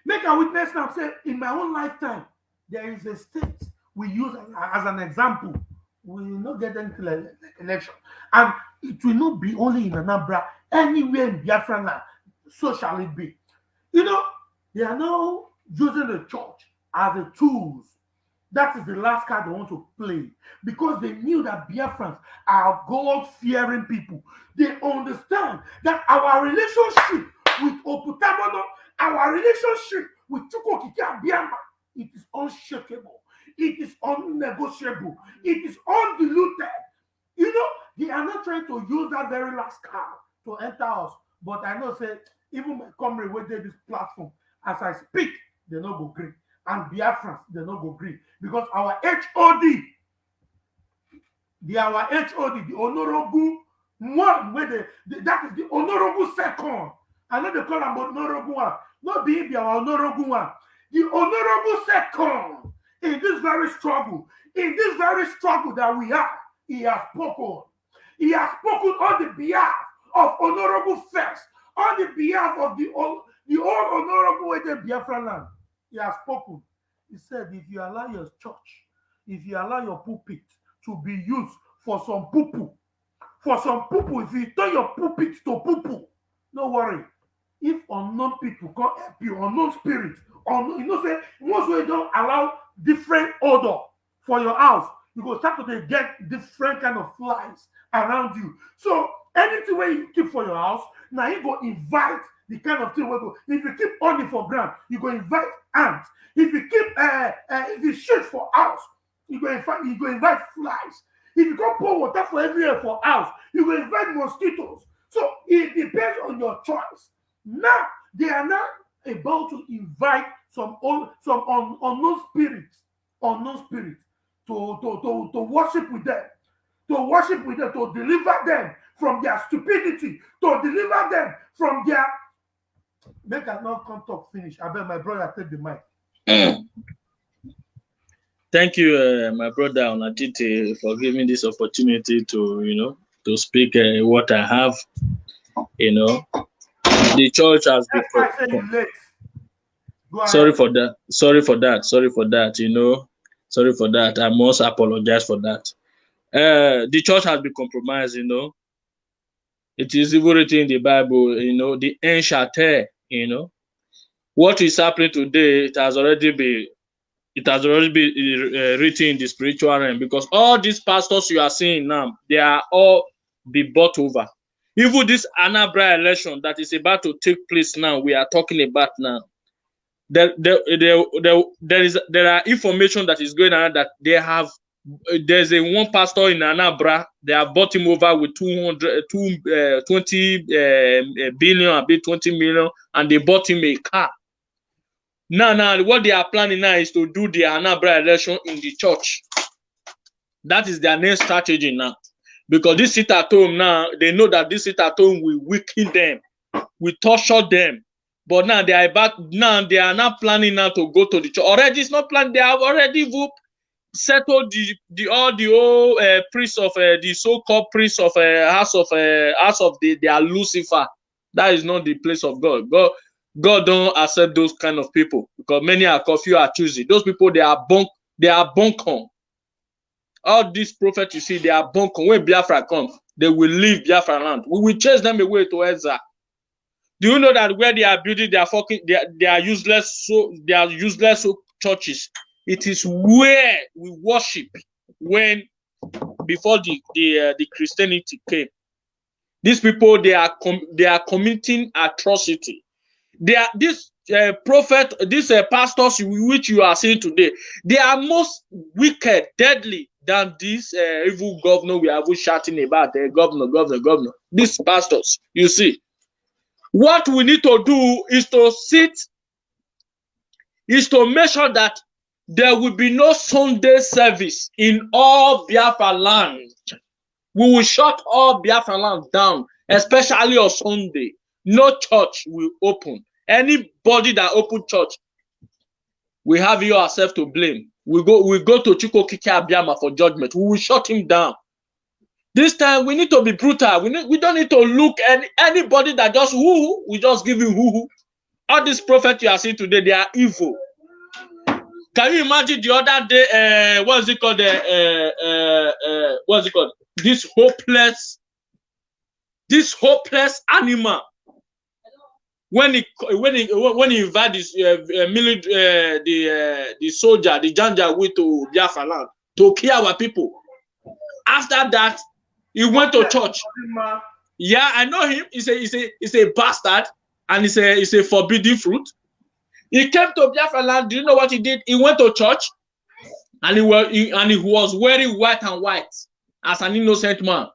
Make a witness now say in my own lifetime, there is a state we use as an example. We will not get the election. And it will not be only in Anambra, anywhere in Biafra land. So shall it be. You know, they are now using the church as a tools. That is the last card they want to play because they knew that Biafrans are God-fearing people. They understand that our relationship with Oputamono, our relationship with Chukwokike Abiyama, it is unshakable. It is unnegotiable. It is undiluted. You know, they are not trying to use that very last card to enter us. But I know, say, even my comrade waited this platform, as I speak, they no go green. And Biafrans, they no go green. Because our HOD, the our HOD, the honorable one, where the, the, that is the honorable second. I know they call him honorable one. Not being the honorable one. The honorable second in this very struggle, in this very struggle that we have, he has spoken. He has spoken on the behalf of honorable first, on the behalf of the the old honorable way Biafra he has spoken. He said, if you allow your church, if you allow your pulpit to be used for some poo for some poo if you turn your pulpit to poo no worry. If unknown people come help you, unknown spirit, unknown, you know, say once we don't allow different order for your house, you go start to get different kind of flies around you. So anything where you keep for your house, now you go invite the kind of thing we go. If you keep honey for ground, you go invite ants. If you keep uh, uh if you shoot for house, you go invite you go invite flies. If you go pour water for everywhere for house, you go invite mosquitoes. So it depends on your choice. Now they are not about to invite some old, some un, unknown spirits, unknown spirits to, to, to, to worship with them, to worship with them, to deliver them from their stupidity, to deliver them from their Make I not come talk finish. I bet my brother take the mic. Mm. thank you, uh, my brother Onatite, for giving this opportunity to, you know, to speak uh, what I have. You know, the church has been. That's why I said you late. Go Sorry for that. Sorry for that. Sorry for that. You know, sorry for that. I must apologize for that. Uh, the church has been compromised. You know, it is even written in the Bible. You know, the end shall tear. You know, what is happening today? It has already been. It has already been uh, written in the spiritual realm because all these pastors you are seeing now, they are all be bought over. Even this Anambra election that is about to take place now, we are talking about now there, there, there, there, there is there are information that is going on that they have there's a one pastor in Anambra they have bought him over with 200 two, uh, 20 uh, billion a bit 20 million and they bought him a car. Now now what they are planning now is to do the Anambra election in the church. That is their next strategy now. Because this sit at home now they know that this sit at home will weaken them will torture them. But now they are back, now they are now planning now to go to the church. Already it's not planned. They have already even settled the the all the old uh, priests of uh, the so-called priests of uh, house of uh, house of the they are Lucifer. That is not the place of God. God God don't accept those kind of people because many are confused are choosing. Those people they are bunk they are bunkon. All these prophets you see they are bunkon. When Biafra comes, they will leave Biafra land. We will chase them away to Ezra. Do you know that where they are building their fucking they are, they are useless so they are useless so churches? It is where we worship when before the the uh, the Christianity came. These people they are they are committing atrocity. They are this uh, prophet, these uh, pastors which you are seeing today. They are most wicked, deadly than this uh, evil governor we are shouting about. Uh, governor, governor, governor. These pastors, you see. What we need to do is to sit, is to make sure that there will be no Sunday service in all Biafra land. We will shut all Biafra land down, especially on Sunday. No church will open. Anybody that open church, we have you ourselves to blame. We go, we go to Chukwuokike Abiama for judgment. We will shut him down. This time we need to be brutal. We need, we don't need to look any anybody that just who we just give you who. All these prophets you are seeing today, they are evil. Can you imagine the other day? Uh, what is it called? Uh, uh, uh, what is it called? This hopeless, this hopeless animal. When he when he when he invite this uh, military, uh, the uh, the soldier, the janja with to Biafra land to kill our people. After that, he went to church. Yeah, I know him. He's a he's a he's a bastard and he's a he's a forbidden fruit. He came to Biafra land. Do you know what he did? He went to church and he was he, and he was wearing white and white as an innocent man.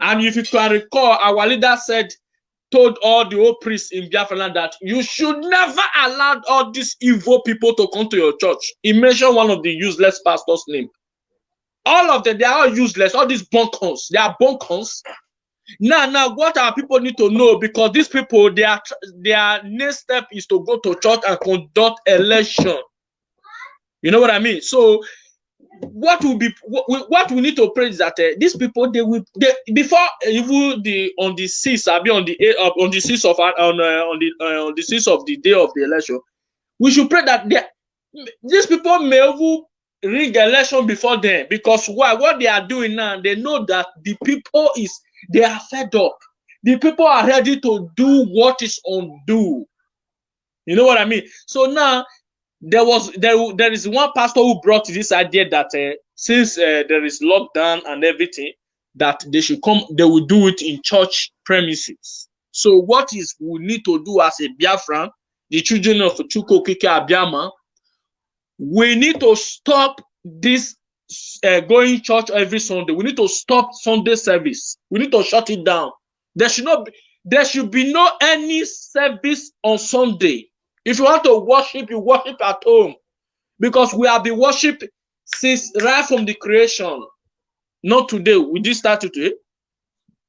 And if you can recall, our leader said, told all the old priests in Biafra land that you should never allow all these evil people to come to your church. He mentioned one of the useless pastors' name. All of them, they are all useless. All these bunkers, they are bunkers. Now, now, what our people need to know because these people, their their next step is to go to church and conduct election. You know what I mean? So, what will be what we, need to pray is that uh, these people they will they before even the on the sixth, I be on the eight uh, on the sixth of uh, on uh, on the uh, on the sixth of the day of the election, we should pray that they, these people may even rig election before them because why what they are doing now they know that the people is they are fed up. The people are ready to do what is undue you know what i mean? So now there was there there is one pastor who brought this idea that uh, since uh, there is lockdown and everything that they should come they will do it in church premises. So what is we need to do as a biafran the children of Chukwuokike Abiama we need to stop this uh, going church every Sunday. We need to stop Sunday service. We need to shut it down. There should not be, there should be no any service on Sunday. If you want to worship, you worship at home. Because we have been worship since right from the creation. Not today. We just started today.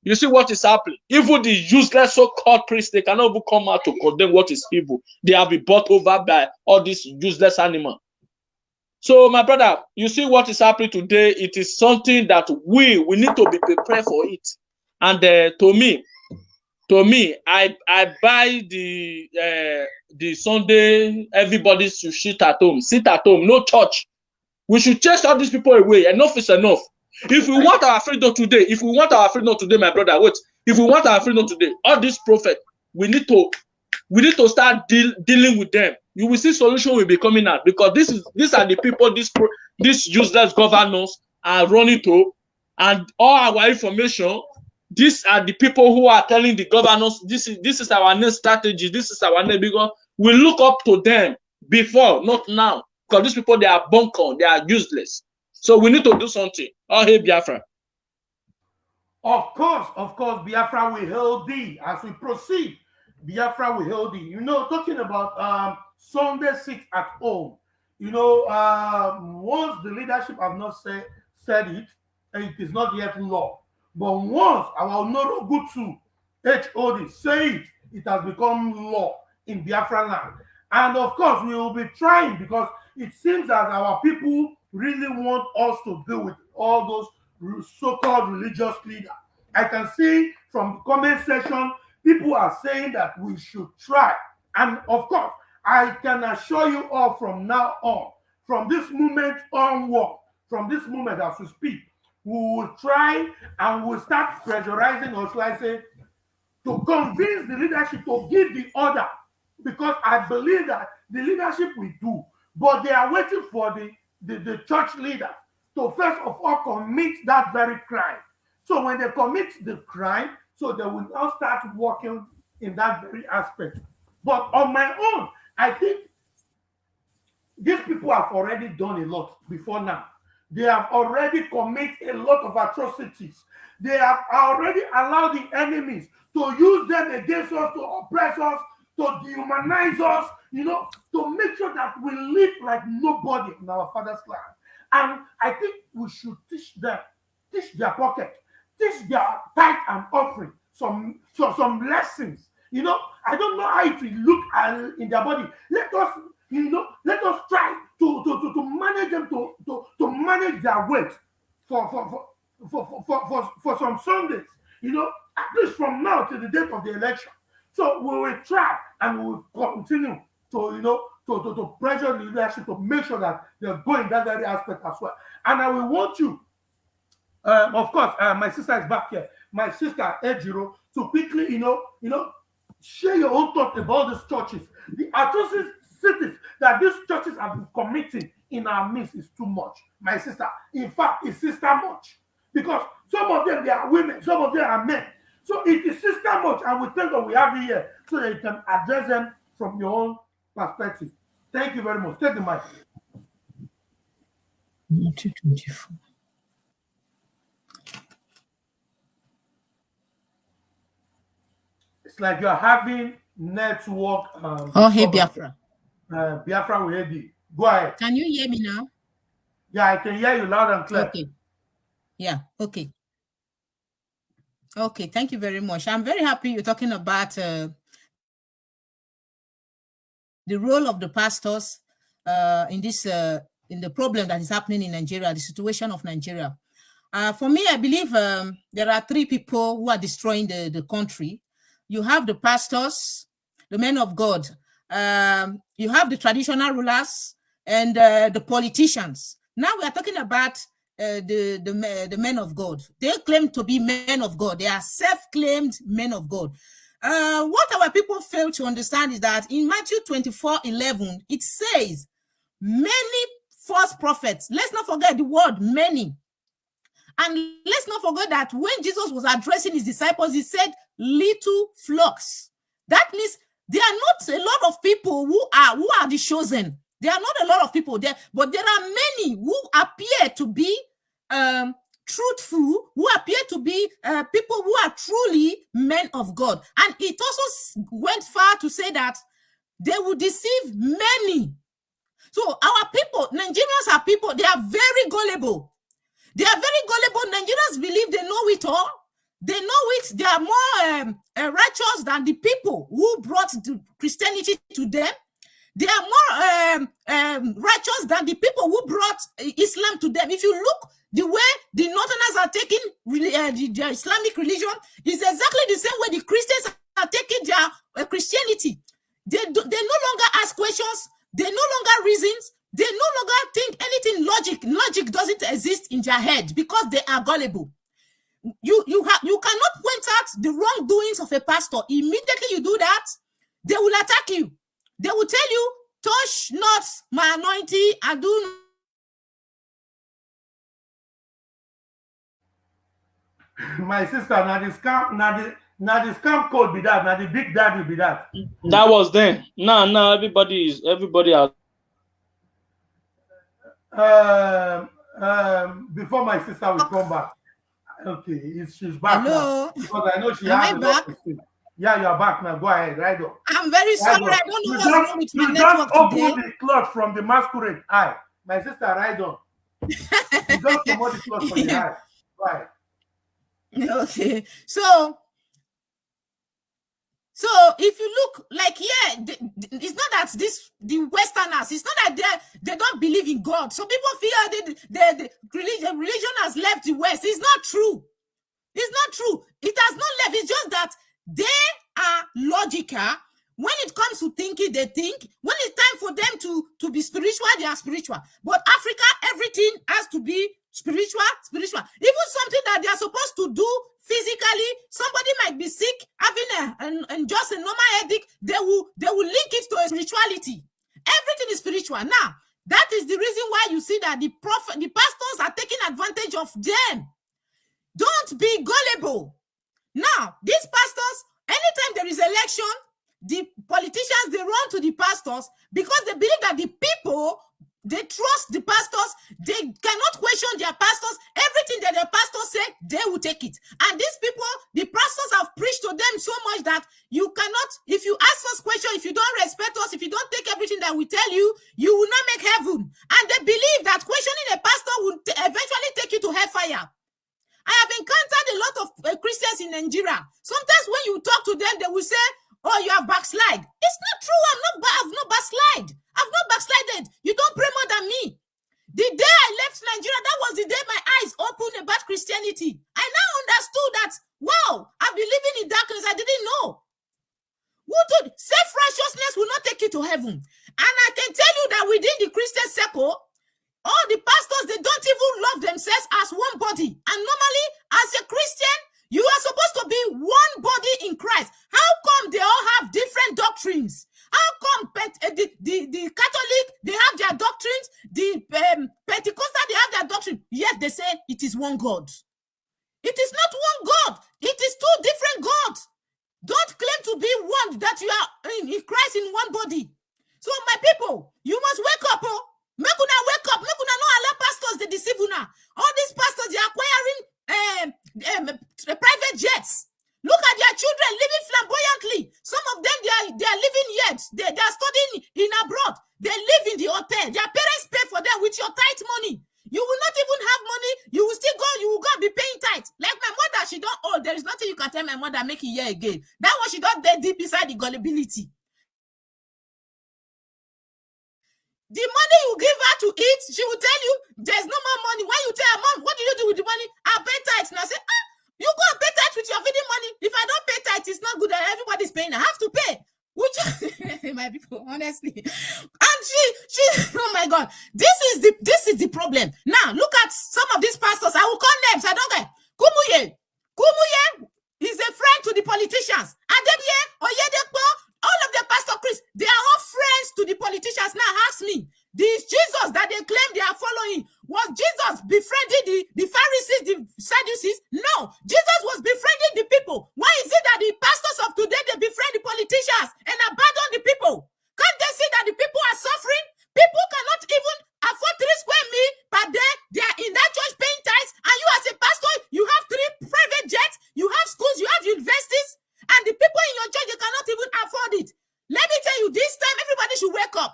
You see what is happening. Even the useless so-called priests, they cannot even come out to condemn what is evil. They have been bought over by all these useless animals. So, my brother, you see what is happening today. It is something that we we need to be prepared for it. And uh, to me, to me, I I buy the uh, the Sunday. Everybody should sit at home, sit at home, no church. We should chase all these people away. Enough is enough. If we want our freedom today, if we want our freedom today, my brother, wait. If we want our freedom today, all these prophets, we need to we need to start deal, dealing with them. You will see solution will be coming out because this is these are the people pro, these useless governors are running to, and all our information. These are the people who are telling the governors this is this is our next strategy. This is our next because we look up to them before, not now. Because these people they are bunker, they are useless. So we need to do something. Oh hey Biafra. Of course, of course, Biafra will hold thee as we proceed. Biafra will hold thee. You know, talking about um, Sunday sit at home. You know, um, once the leadership have not say, said it, it is not yet law. But once our Noro Gutsu HOD say it, it has become law in Biafra land. And of course, we will be trying because it seems that our people really want us to deal with all those so-called religious leaders. I can see from the comment section, people are saying that we should try. And of course, I can assure you all from now on, from this moment onward, from this moment as we speak, we will try and we'll start pressurizing or should I say, to convince the leadership to give the order. Because I believe that the leadership will do, but they are waiting for the, the, the church leader to first of all commit that very crime. So when they commit the crime, so they will now start working in that very aspect. But on my own, I think these people have already done a lot before now. They have already committed a lot of atrocities. They have already allowed the enemies to use them against us, to oppress us, to dehumanize us, you know, to make sure that we live like nobody in our father's land. And I think we should teach them, teach their pocket, teach their tithe and offering some, some, some lessons. You know, I don't know how it will look in their body. Let us, you know, let us try to, to, to, to manage them to, to, to manage their weight for, for, for, for, for, for, for some Sundays, you know, at least from now to the date of the election. So we will try and we will continue to, you know, to, to, to pressure the leadership to make sure that they're going that very aspect as well. And I will want you, um, of course, uh, my sister is back here, my sister Ejiro, to quickly, you know, you know, share your own thoughts about these churches. The atrocities that these churches have been committing in our midst is too much, my sister. In fact, it's sister much because some of them they are women, some of them are men. So it is sister much, and we think that we have it here so that you can address them from your own perspective. Thank you very much. Take the mic. 224. Like you're having network. Um, Oh, hey. Biafra. Uh, Biafra will hear you. Go ahead. Can you hear me now? Yeah, I can hear you loud and clear. Okay. Yeah, okay. Okay, thank you very much. I'm very happy you're talking about uh, the role of the pastors uh, in this uh, in the problem that is happening in Nigeria, the situation of Nigeria. Uh, for me, I believe um, there are three people who are destroying the, the country. You have the pastors, the men of God. Um, you have the traditional rulers and uh, the politicians. Now we are talking about uh, the, the, the men of God. They claim to be men of God. They are self-claimed men of God. Uh, what our people fail to understand is that in Matthew 24, 11, it says, many false prophets. Let's not forget the word many. And let's not forget that when Jesus was addressing his disciples, he said, little flocks. That means there are not a lot of people who are who are the chosen. There are not a lot of people there, but there are many who appear to be um, truthful, who appear to be uh, people who are truly men of God. And it also went far to say that they will deceive many. So our people, Nigerians are people, they are very gullible. They are very gullible. Nigerians believe they know it all. They know it. They are more um, uh, righteous than the people who brought Christianity to them. They are more um, um, righteous than the people who brought Islam to them. If you look the way the Northerners are taking uh, the, the, Islamic religion, is exactly the same way the Christians are taking their uh, Christianity. They, do, they no longer ask questions. They no longer reasons. They no longer think anything logic. Logic doesn't exist in their head because they are gullible. You you have you cannot point out the wrongdoings of a pastor. Immediately you do that, they will attack you. They will tell you, touch not my anointing and do my sister now the scam now the now the scam code be that now the big daddy be that that was then now now everybody is everybody has um um before my sister will come back. Okay she's back Hello? now. Because i know she Am has I back? yeah you are back now. Go ahead right on. I'm very sorry. Right I don't know you what's just, wrong with my you network just open today. the cloth from the masquerade. Eye my sister right on. You just promote the cloth from the eye right. Okay. So so if you look like yeah it's not that this the westerners it's not that they they don't believe in god. So people feel that the, the religion, religion has left the west. It's not true. It's not true. It has not left. It's just that they are logical. When it comes to thinking they think. When it's time for them to to be spiritual they are spiritual. But africa everything has to be spiritual? Spiritual. Even something that they are supposed to do physically somebody might be sick having a and, and just a normal headache they will they will link it to a spirituality. Everything is spiritual. Now that is the reason why you see that the prophet the pastors are taking advantage of them. Don't be gullible. Now, these pastors, anytime there is election, the politicians they run to the pastors because they believe that the people they trust the pastors, they cannot question their pastors. Everything that the pastors say, they will take it. And these people, the pastors have preached to them so much that you cannot, if you ask us questions, if you don't respect us, if you don't take everything that we tell you, you will not make heaven. And they believe that questioning a pastor will eventually take you to hellfire. I have encountered a lot of uh, Christians in Nigeria. Sometimes when you talk to them, they will say, "Oh, you have backslide." It's not true. I'm not. I've not backslide. I've not backslided. You don't pray more than me. The day I left Nigeria, that was the day my eyes opened about Christianity. I now understood that. Wow, I've been living in darkness. I didn't know. Who told self righteousness will not take you to heaven? And I can tell you that within the Christian circle, all the pastors they don't even love themselves as one body and normally as a christian you are supposed to be one body in christ. How come they all have different doctrines? How come eh, the, the, the catholic they have their doctrines? The um, pentecostal they have their doctrine. Yet they say it is one god. It is not one god. It is two different gods. Don't claim to be one that you are in, in christ in one body. So my people you must wake up oh. Make una wake up. Make una no allow pastors they deceive una. All these pastors they are acquiring um, um, private jets. Look at their children living flamboyantly. Some of them they are they are living yet. They, they are studying in abroad. They live in the hotel. Their parents pay for them with your tight money. You will not even have money. You will still go. You will go be paying tight. Like my mother, she don't. Oh, there is nothing you can tell my mother make it here again. That one she don't dead deep inside the gullibility. The money you give her to eat, she will tell you there's no more money. When you tell her, Mom, what do you do with the money? I pay tithe. And I say, ah, you go and pay tithe with your feeding money. If I don't pay tithe, it's not good everybody's paying. I have to pay. Which my people, honestly. And she, she, oh my god, this is the this is the problem. Now look at some of these pastors. I will call names. I don't care. Kumuyi, Kumuyi is a friend to the politicians. Adeboye, Oyedepo, all of the pastor Chris, they are all friends to the politicians. Now ask me, this Jesus that they claim they are following, was Jesus befriending the, the Pharisees, the Sadducees? No, Jesus was befriending the people. Why is it that the pastors of today they befriend the politicians and abandon the people? Can't they see that the people are suffering? People cannot even afford three square meal per day. They are in that church paying tithes, and you as a pastor, you have three private jets, you have schools, you have universities, and the people in your church they cannot even afford it. Let me tell you, this time everybody should wake up.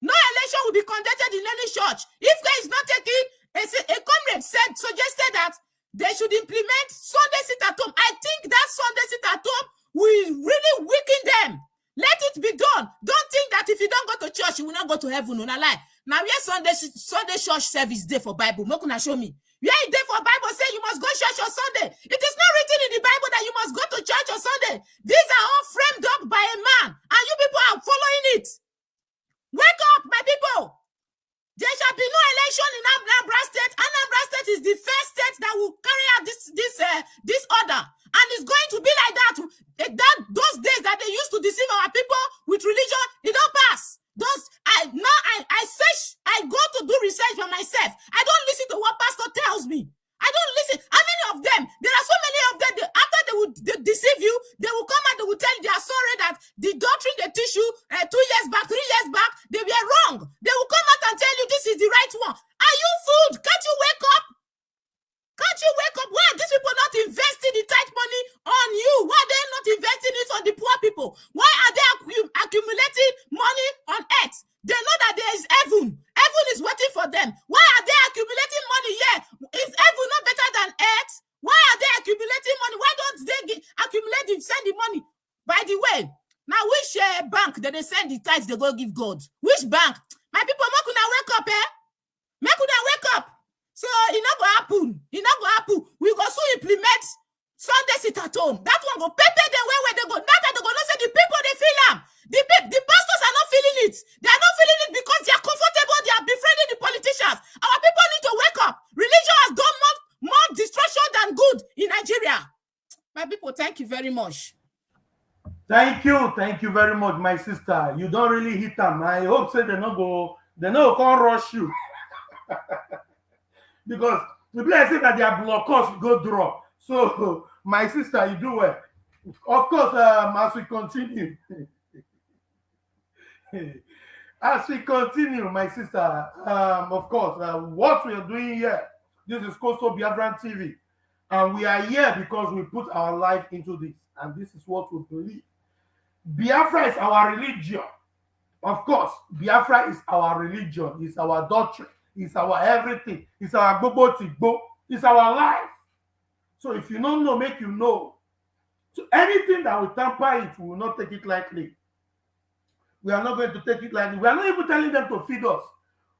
No election will be conducted in any church. If there is not taking, a, a comrade said, suggested that they should implement Sunday sit at home. I think that Sunday sit at home will really weaken them. Let it be done. Don't think that if you don't go to church, you will not go to heaven. No, lie. Now, where Sunday Sunday church service day for Bible? Make una show me. Where is there for Bible say you must go church on Sunday? It is not written in the Bible that you must go to church on Sunday. These are all framed up by a man, and you people are following it. Wake up, my people. There shall be no election in Anambra State. Anambra State is the first state that will carry out this this uh, this order, and it's going to be like that. Eh, that those days that they used to deceive our people with religion, it don't pass. Those I now I I search, I go to do research for myself. I don't listen to what pastor tells me. I don't listen. How many of them? There are so many of them. They, after they would they deceive you, they will come and they will tell you they are sorry that the doctrine they teach you uh, two years back, three years back, they were wrong. They will come out and tell you this is the right one. Are you fooled? Can't you wake up? Can't you wake up? Why are these people not investing the tight money on you? Why are they not investing it on the poor people? Why are they accumulating the tithes they go give God? Which bank? My people, make una wake up, eh? Make una wake up. So it not go happen. It not go happen. We go so implement Sunday sit at home. That one go pay them where where they go. That they go not say the people they feel them. The, the pastors are not feeling it. They are not feeling it because they are comfortable. They are befriending the politicians. Our people need to wake up. Religion has done more, more destruction than good in Nigeria. My people, thank you very much. Thank you, thank you very much, my sister. You don't really hit them. I hope say they not go, they not can't rush you. because the place say that their blockers go drop. So, my sister, you do well. Of course, um, as we continue, as we continue, my sister, um, of course, uh, what we are doing here, this is Coastal Biafran TV, and we are here because we put our life into this, and this is what we believe. Biafra is our religion. Of course, Biafra is our religion, it's our doctrine. It's our everything. It's our bobo tigbo. It's our life. So if you don't know, make you know. So anything that will tamper it, we will not take it lightly. We are not going to take it lightly. We are not even telling them to feed us.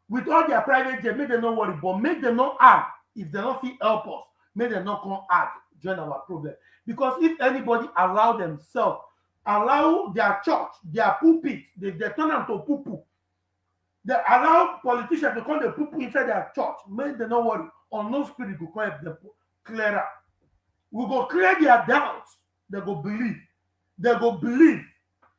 With all their private jet, make them not worry, but make them not add. If they don't feel help us, make them not come add, join our problem. Because if anybody allow themselves, allow their church, their pulpit, they, they turn them to poo poo they allow politicians to come the people inside their church, make them not worry. Or no spirit will come them clear up. We go clear their doubts. They go believe. They go believe.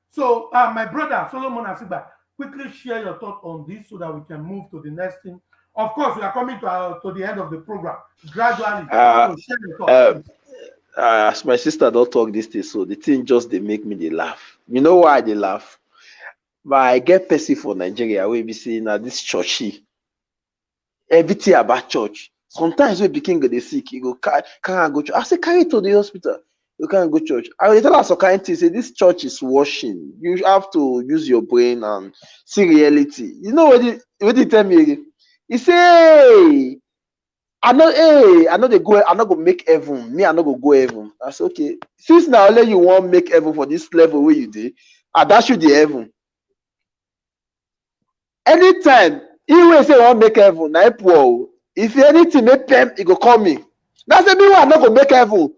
So, uh, my brother Solomon Asingba, quickly share your thought on this so that we can move to the next thing. Of course, we are coming to, uh, to the end of the program gradually. Uh, so share your uh, uh, as my sister don't talk this thing, so the thing just they make me they laugh. You know why they laugh? but i get person for nigeria wey be say na this churchy. Everything about church. Sometimes wey pikin go dey sick e go carry am go church. I say carry to the hospital. You carry am go church. I dey tell am some kind say this church is washing. You have to use your brain and see reality. You know wetin wetin tell me again? He say i no hey i no dey go i no go make heaven. Me i no go go heaven. I say okay. Since na only you wan make heaven for this level wey you dey i dash you the heaven. Anytime he wey say wan make heaven na poor o if anything make pem e go call me na say me i no go make heaven.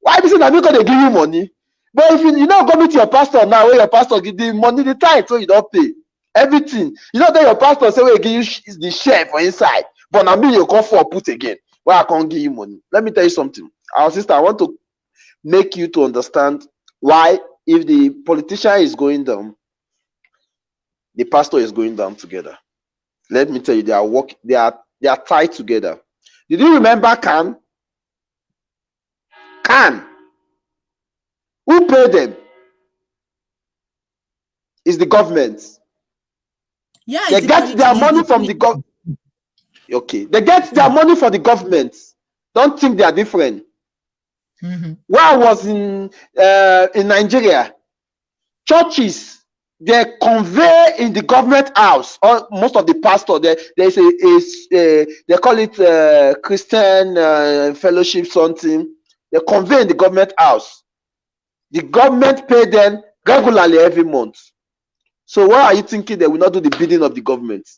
Why be say na me go give you money? But if you you no go meet your pastor now wey your pastor give the money the tithe wey you don pay everything. You no tell your pastor say he give you the share for inside but na me you come for put again wey i can't give you money let me tell you something our sister i want to make you to understand why if the politician is going down the pastor is going down together. Let me tell you, they are work, they are they are tied together. Did you remember CAN? CAN. Who paid them? Is the government. Yeah, They get their money from the government. Okay, they get their money from the government. Don't think they are different. Mhm. When I was in uh, in Nigeria, churches they convey in the government house or most of the pastor there there's a, a, a they call it uh, christian uh, fellowship something they convey in the government house the government pay them regularly every month. So why are you thinking they will not do the bidding of the government?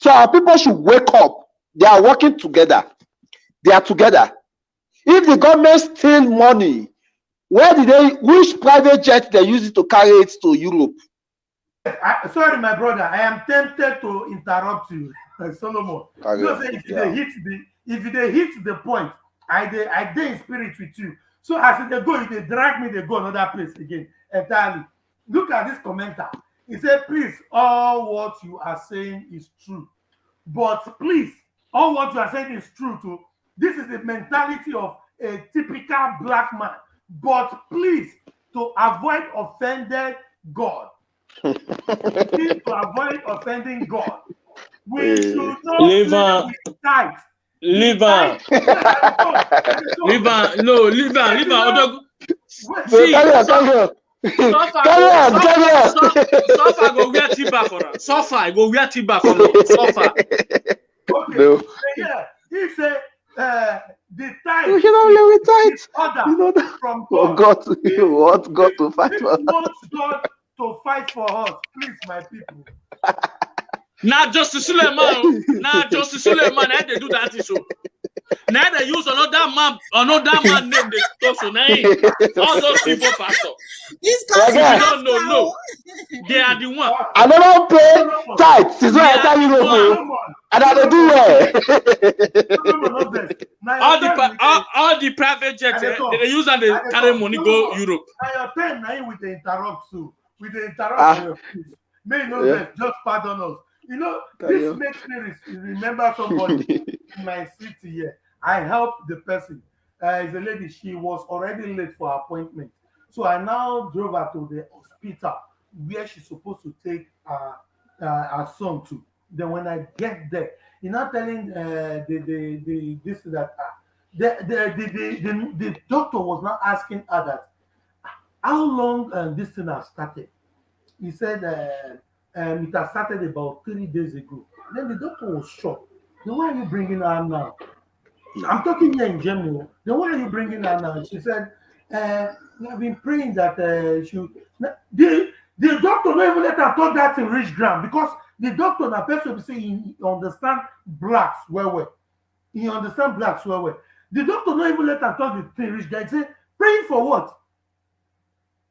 So our people should wake up. They are working together. They are together. If the government steal money, where did they? Which private jet they use it to carry it to Europe? I, sorry, my brother. I am tempted to interrupt you, Solomon. Carry You know, if Yeah. they hit the if they hit the point, I dey I dey in spirit with you. So as they go, if they drag me, they go another place again entirely. Look at this commenter. He said, "Please, all what you are saying is true, but please, all what you are saying is true too. This is the mentality of a typical black man. But please, to avoid offending God, please to avoid offending God, we Eh. should not Leave play am. with tithe. Leave am. Leave am. No, leave am. Leave am. Odogu. Wait, So See, carry on, so- carry on. Suffer Carry on, go- carry on. suffer- suffer go wear timber for am. Suffer I go wear timber for am. Suffer. Okay. No. Yeah, he said uh, the time You should not live with tithe. You know that from God. God to you want God to fight for you want God to fight for us, please, my people. Na Justice Suleiman. Na Justice Suleiman. Na dey do that thing so. Na dey use another man, another man name dey talk so. Na him. All those people pastor. This My cousin guy. No, no, no. They are the one. I never pay tithe since when I tell you no Solomon, and I dey do well. Solomon, no vex. Na All your the time pri- we all, dey- all the private jets, I dey eh, talk. they dey use and they I dey carry talk. money No, go no. Europe. na your time na him we dey interrupt so we dey interrupt Ah. for your speech may you no Yeah. vex just pardon us you know Carry this on. makes me re- remember somebody in my city here i helped the person uh, is a lady she was already late for appointment so i now drove her to the hospital where she's supposed to take her, uh, her son to then when i get there you're not telling uh, the, the the this that uh, the, the, the, the, the, the doctor was not asking her that how long um, this thing has started? He said uh, um, it has started about three days ago. Then the doctor was shocked. Then why are you bringing her now? I'm talking here in oh. Then why are you bringing her now? She said, uh, have been praying that uh, she. The, the doctor not even let her talk that in rich ground because the doctor na person say he, understand blacks well well. He understand blacks well well. The doctor not even let her talk the thing rich guy. Say praying for what?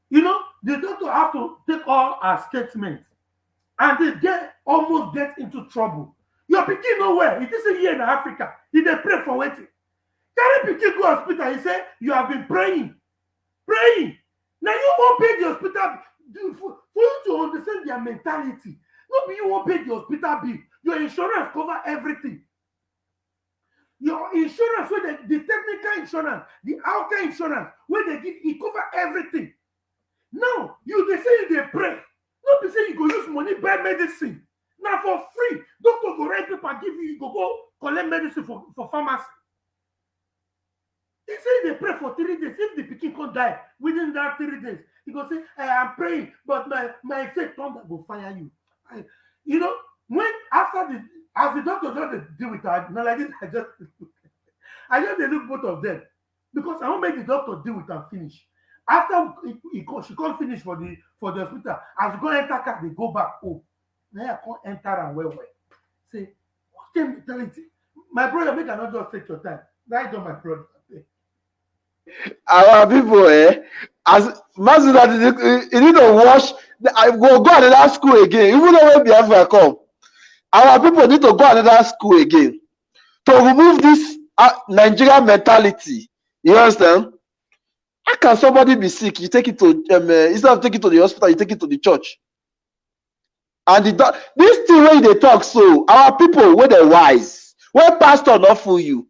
You know, the doctor have to take all her statements and they get almost get into trouble. Your pikin nowhere. It is year in Africa. He they pray for waiting. Carry pikin go hospital. He say you have been praying, praying. Now you won't pay the hospital for, for you to understand their mentality. No be you won't pay the hospital bill. Your insurance cover everything. Your insurance, where the, the technical insurance, the outer insurance, where they give, it cover everything. Now you they say they pray. No be say you go use money buy medicine. Na for free. Doctor go write paper give you, you go go collect medicine for, for pharmacy. He say they pray for three days. If the pikin can die within that three days, he go say, "Eh, I'm praying, but my my faith thunder go fire you. I, you know, when after the as the doctor just deal with her, not like this, I just I just dey look both of them because I want make the doctor deal with her finish. After he, he she come finish for the for the hospital, as go enter car, they go back home. Now I come enter and well well. Say, what kind mentality? My brother, make not just take your time. Right on, my brother. Our people, eh? As you you need to wash, I go go another school again. Even though when Biafra come, our people need to go another school again to remove this uh, Nigerian mentality. You understand? How can somebody be sick? You take it to um, uh, instead of taking it to the hospital, you take it to the church. And the this thing when they talk so, our people where they wise, where pastor not fool you.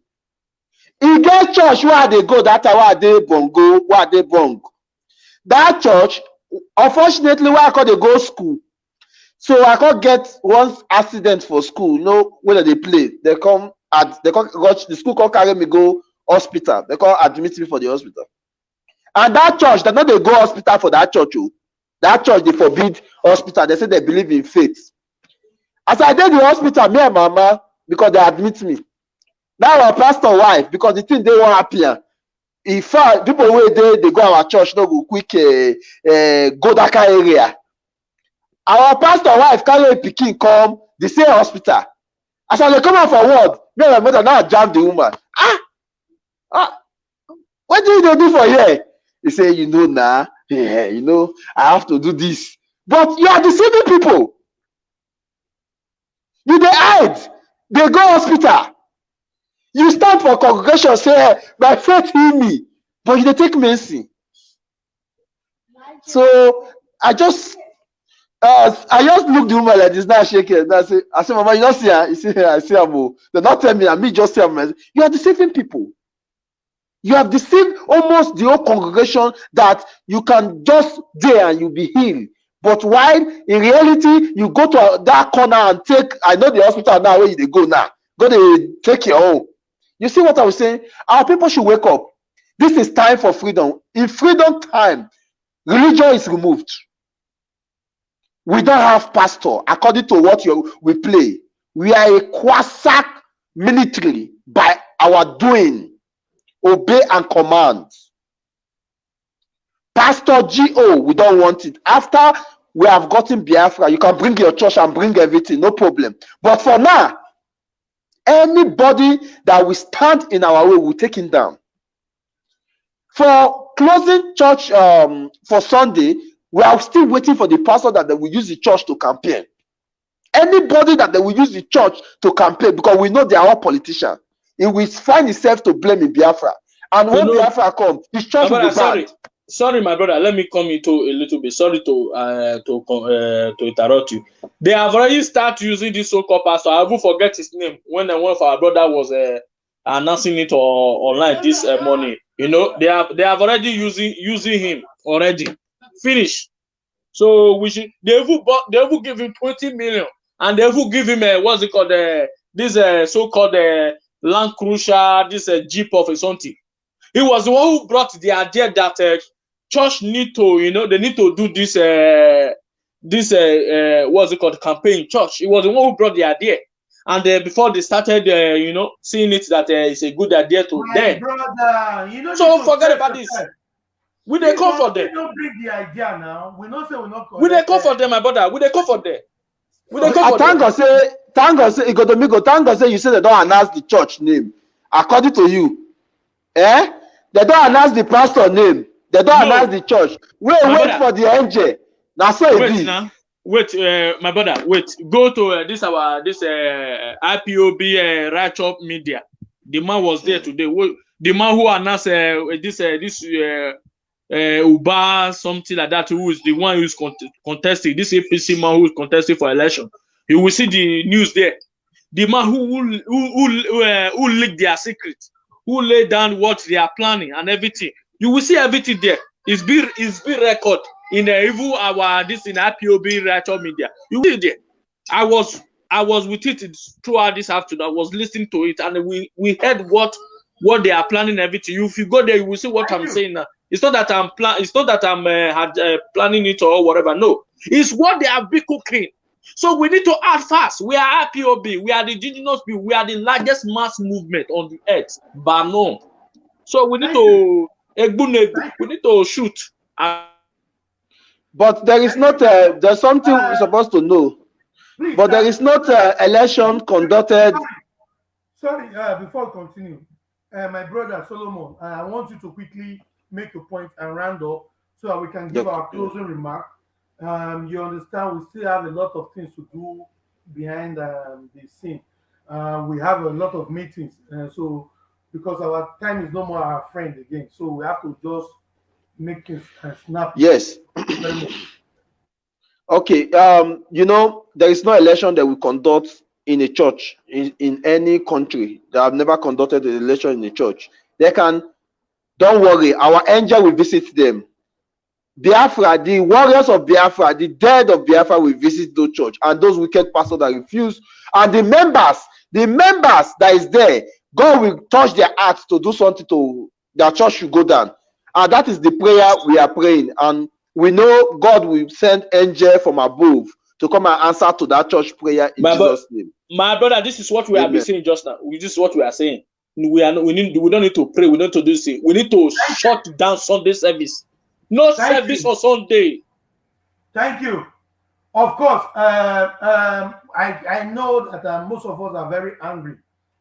e get church wey i dey go that time wey i dey bongo wey i dey bong. That church unfortunately wey i come dey go school. So i come get one accident for school you know wey dem dey play. Dem come ad dem come the school come carry me go hospital. Dem come admit me for the hospital. And that church dem no dey go hospital for that church o that church dey forbid hospital. Dem say dem believe in faith. As i dey the hospital me and mama because dem admit me. That our pastor wife because the thing dey one happier in fact people wey dey dey go our church no go quick uh, uh, go that kind area. Our pastor wife carry im pikin come the same hospital. As i dey come out for ward me and my mother now jam the woman. Ah ah wetin you dey do for here? He say you know na yeah, you know i have to do this. But you are deceiving people. You dey hide. They go hospital. You stand for congregation say eh, my faith heal me. But you take medicine. So i just uh, i just look the woman like this now shake head now say i say mama you not see am you say i see am o dem don tell me na me just see am you are deceiving people you have deceived almost the whole congregation that you can just there and you be healed. But while in reality you go to that corner and take i know the hospital now where you dey go now. Go dey take your own. You see what i was saying? Our people should wake up. This is time for freedom. In freedom time religion is removed. We don't have pastor according to what you we play. We are a quasac military by our doing obey and command. Pastor go we don't want it. After we have gotten biafra you can bring your church and bring everything no problem. But for now anybody that will stand in our way we take him down. For closing church um, for sunday we are still waiting for the pastor that they will use the church to campaign. Anybody that they will use the church to campaign because we know they are all politicians he will find himself to blame in biafra and when know- biafra come his church will be sorry, banned sorry, my brother. Let me come into a little bit. Sorry to uh, to uh, to interrupt you. They have already started using this so-called pastor. I will forget his name when uh, one of our brother was uh, announcing it online this uh, morning. You know, they have they have already using using him already. Finish. So we should they will they will give him twenty million and they will give him uh, what's it called uh, this uh, so-called uh, Land Cruiser, this uh, Jeep of something. He was the one who brought the idea that uh, church need to, you know, they need to do this, uh, this, uh, uh, what's it called, campaign church. He was the one who brought the idea. And uh, before they started, uh, you know, seeing it that uh, it's a good idea to My them, brother, you know. So forget about this. we they come for We them. don't bring the idea now. We not say we not. We they come for them, my brother. We they come for them. We they come I for thank them. God say thank God say Igodomigo thank God say you say they don't announce the church name according to you eh they don't announce the pastor name they don't No. announce the church wait My wait brother. for the angel na so e Wait be now. Wait, uh, my brother. Wait. Go to uh, this our this uh, IPOB uh, Right Up Media. The man was there today. Wo- The man who announced uh, this uh, this uh, uh, Uba something like that. Who is the one who is cont- contesting? This APC man who is contesting for election. You will see the news there. The man who who who uh, who leaked their secret, who laid down what they are planning and everything. You will see everything there. It's it's it's record in the even our this in IPOB Right Media. You will see there. I was I was with it throughout this afternoon. I was listening to it, and we we heard what what they are planning everything. If you go there, you will see what I'm saying now. It's not that I'm plan. It's not that I'm uh, had, uh, planning it or whatever. No, it's what they have been cooking. So we need to act fast. We are IPOB. We are the indigenous people. We are the largest mass movement on the earth, but no. So we need to we need to shoot. But there is not uh, there's something we're supposed to know but there uh, not uh, election conducted Sorry, uh, before we continue, uh, my brother Solomon, uh, I want you to quickly make a point and round up so that we can give Yep. our closing remark. Um, you understand, we still have a lot of things to do behind um, the scene. Uh, we have a lot of meetings, uh, so because our time is no more our friend again, so we have to just make things uh, snap. yes okay um you know there is no election that we conduct in a church in, in any country that have never conducted an election in a church they can don't worry our angel will visit them biafra the warriors of biafra the dead of biafra will visit those church and those wicked pastors that refuse and the members the members that is there god will touch their hearts to do something to their church should go down and that is the prayer we are praying and we know god will send angel from above to come and answer to that church prayer in My jesus name my brother, this is what we have been Amen. saying just now. This is what we are saying. we are we need we don't need to pray. We don't need to do this. We need to shut down Sunday service. No Thank service you. on Sunday. Thank you. Of course, uh, um, I, I know that uh, most of us are very angry.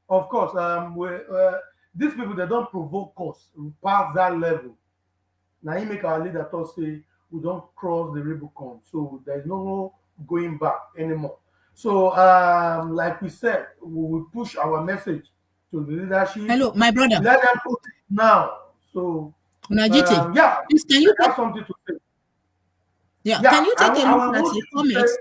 Of course, um, we, uh, these people they don't provoke us past that level. Now he make our leader talk say we don't cross the Rubicon, so there's no going back anymore. So, um, like we said, we will push our message to the leadership. Hello, my brother. Let them put it now. So, Najite, um, yeah, please can you I have something to say. yeah, Yeah, can you take will- I a look at want the comments? say-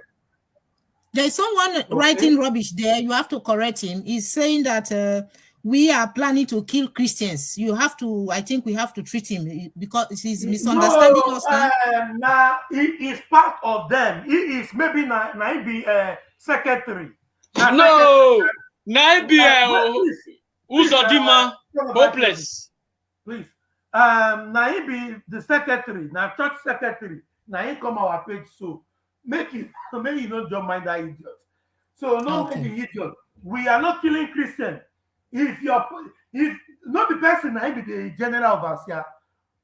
There is someone writing rubbish there. You have to correct him. He's saying that uh, we are planning to kill Christians. You have to, I think we have to treat him because he's misunderstanding no, us now. Um, nah, he is part of them. He is maybe na, na he be uh, secretary. Na No, Naibi secretary. Uh, please, Uzodimma, please, uh, hopeless. Please, um, na be the secretary, na church secretary. Na he come our page so make you make you not just mind that idiot. So no Okay. make idiot. We are not killing Christian. If you're if not the person na he be the general overseer,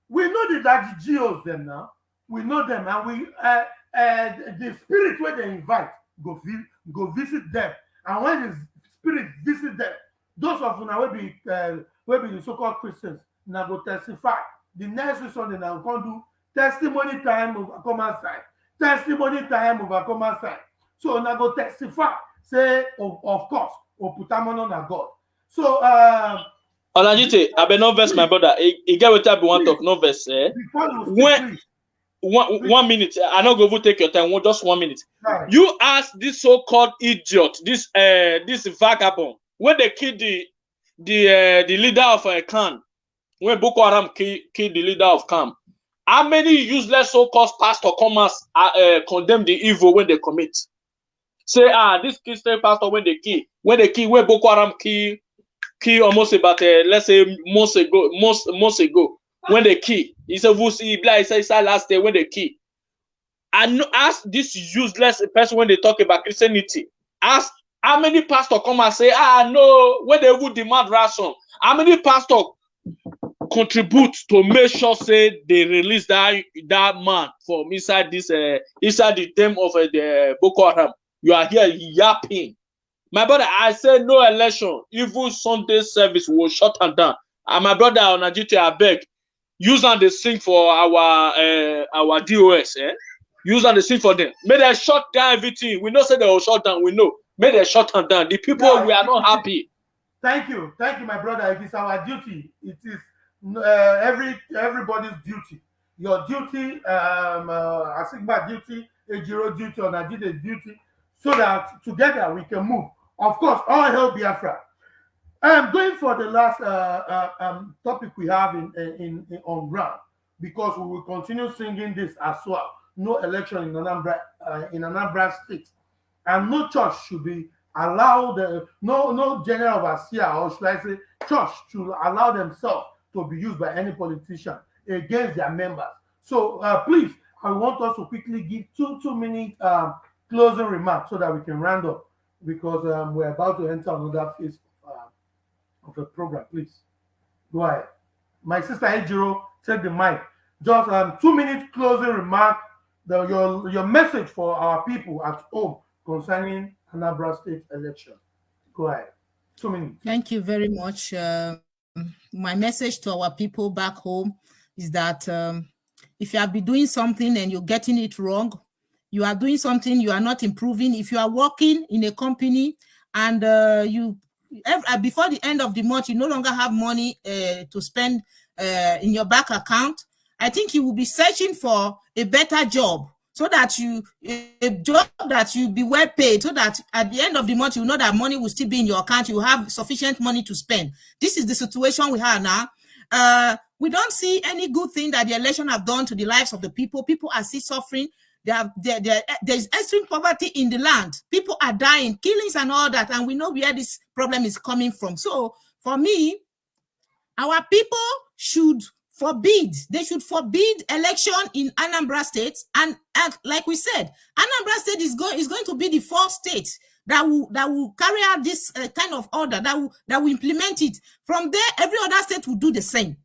we know the that the geos them now. We know them and we uh, uh, the spirit where they invite go vi- go visit them. And when the spirit visit them, those of una will be uh, will be the so-called Christians now go testify. The next week Sunday now come do testimony time common side. Testimony time common side. So now go testify. Say of, of course, Oputamono na God. So um Olajite, I be no verse, my brother. He, he get what I be want talk, no verse. Eh? When- One, one minute. I not go take your time. One, just one minute. right. You ask this so-called idiot, this uh, this vagabond, when they kill the the uh, the leader of a clan, when Boko Haram kill, kill the leader of camp, how many useless so-called pastor come as uh, uh, condemn the evil when they commit? Say ah, this Christian pastor when they kill, when they kill, when Boko Haram kill, kill almost about uh, let's say months ago, months months ago, when they kill, he said, "Vusi Ibla," he said, he said last day when they kill. And ask this useless person when they talk about Christianity. Ask how many pastor come and say, ah no, when they would demand ransom. How many pastor contribute to make sure say they release that that man from inside this uh, inside the term of uh, the Boko Haram? You are here yapping. My brother, I said no election. Even Sunday service will shut them down. And my brother on Nigeria, I beg, use and they sing for our uh, our DOS. Eh? use and the sing for them. May they shut down everything. We know say they will shut down. We know. May they shut them down. The people Yeah. we are not happy. Thank you, thank you, my brother. It is our duty. It is uh, every everybody's duty. Your duty, um, uh, Asingba duty, Ejiro duty, or Najite duty, so that together we can move. Of course, all help Biafra. I'm going for the last uh, uh, um, topic we have in, in, in on ground because we will continue singing this as well. No election in Anambra uh, in Anambra State, and no church should be allowed. Uh, no no general overseer or should I say church should allow themselves to be used by any politician against their members. So uh, please, I want us to quickly give two two minute um, closing remarks so that we can round up because um, we're about to enter another phase of, uh, of the program. Please go ahead. My sister Ejiro, take the mic. Just um, two minute closing remark. The, your your message for our people at home concerning Anambra State election. Go ahead. Two minutes. Thank you very much. Um, my message to our people back home is that um, if you have been doing something and you're getting it wrong, you are doing something, you are not improving. If you are working in a company and uh, you uh, before the end of the month, you no longer have money uh, to spend uh, in your bank account, I think you will be searching for a better job so that you a job that you be well paid so that at the end of the month you know that money will still be in your account you have sufficient money to spend. This is the situation we have now. Uh we don't see any good thing that the election have done to the lives of the people. People are still suffering. They have there, there's extreme poverty in the land. People are dying killings and all that and we know where this problem is coming from. So for me our people should forbid they should forbid election in anambra state and, like we said anambra state is going is going to be the fourth state that will that will carry out this uh, kind of order that will that will implement it. From there, every other state will do the same.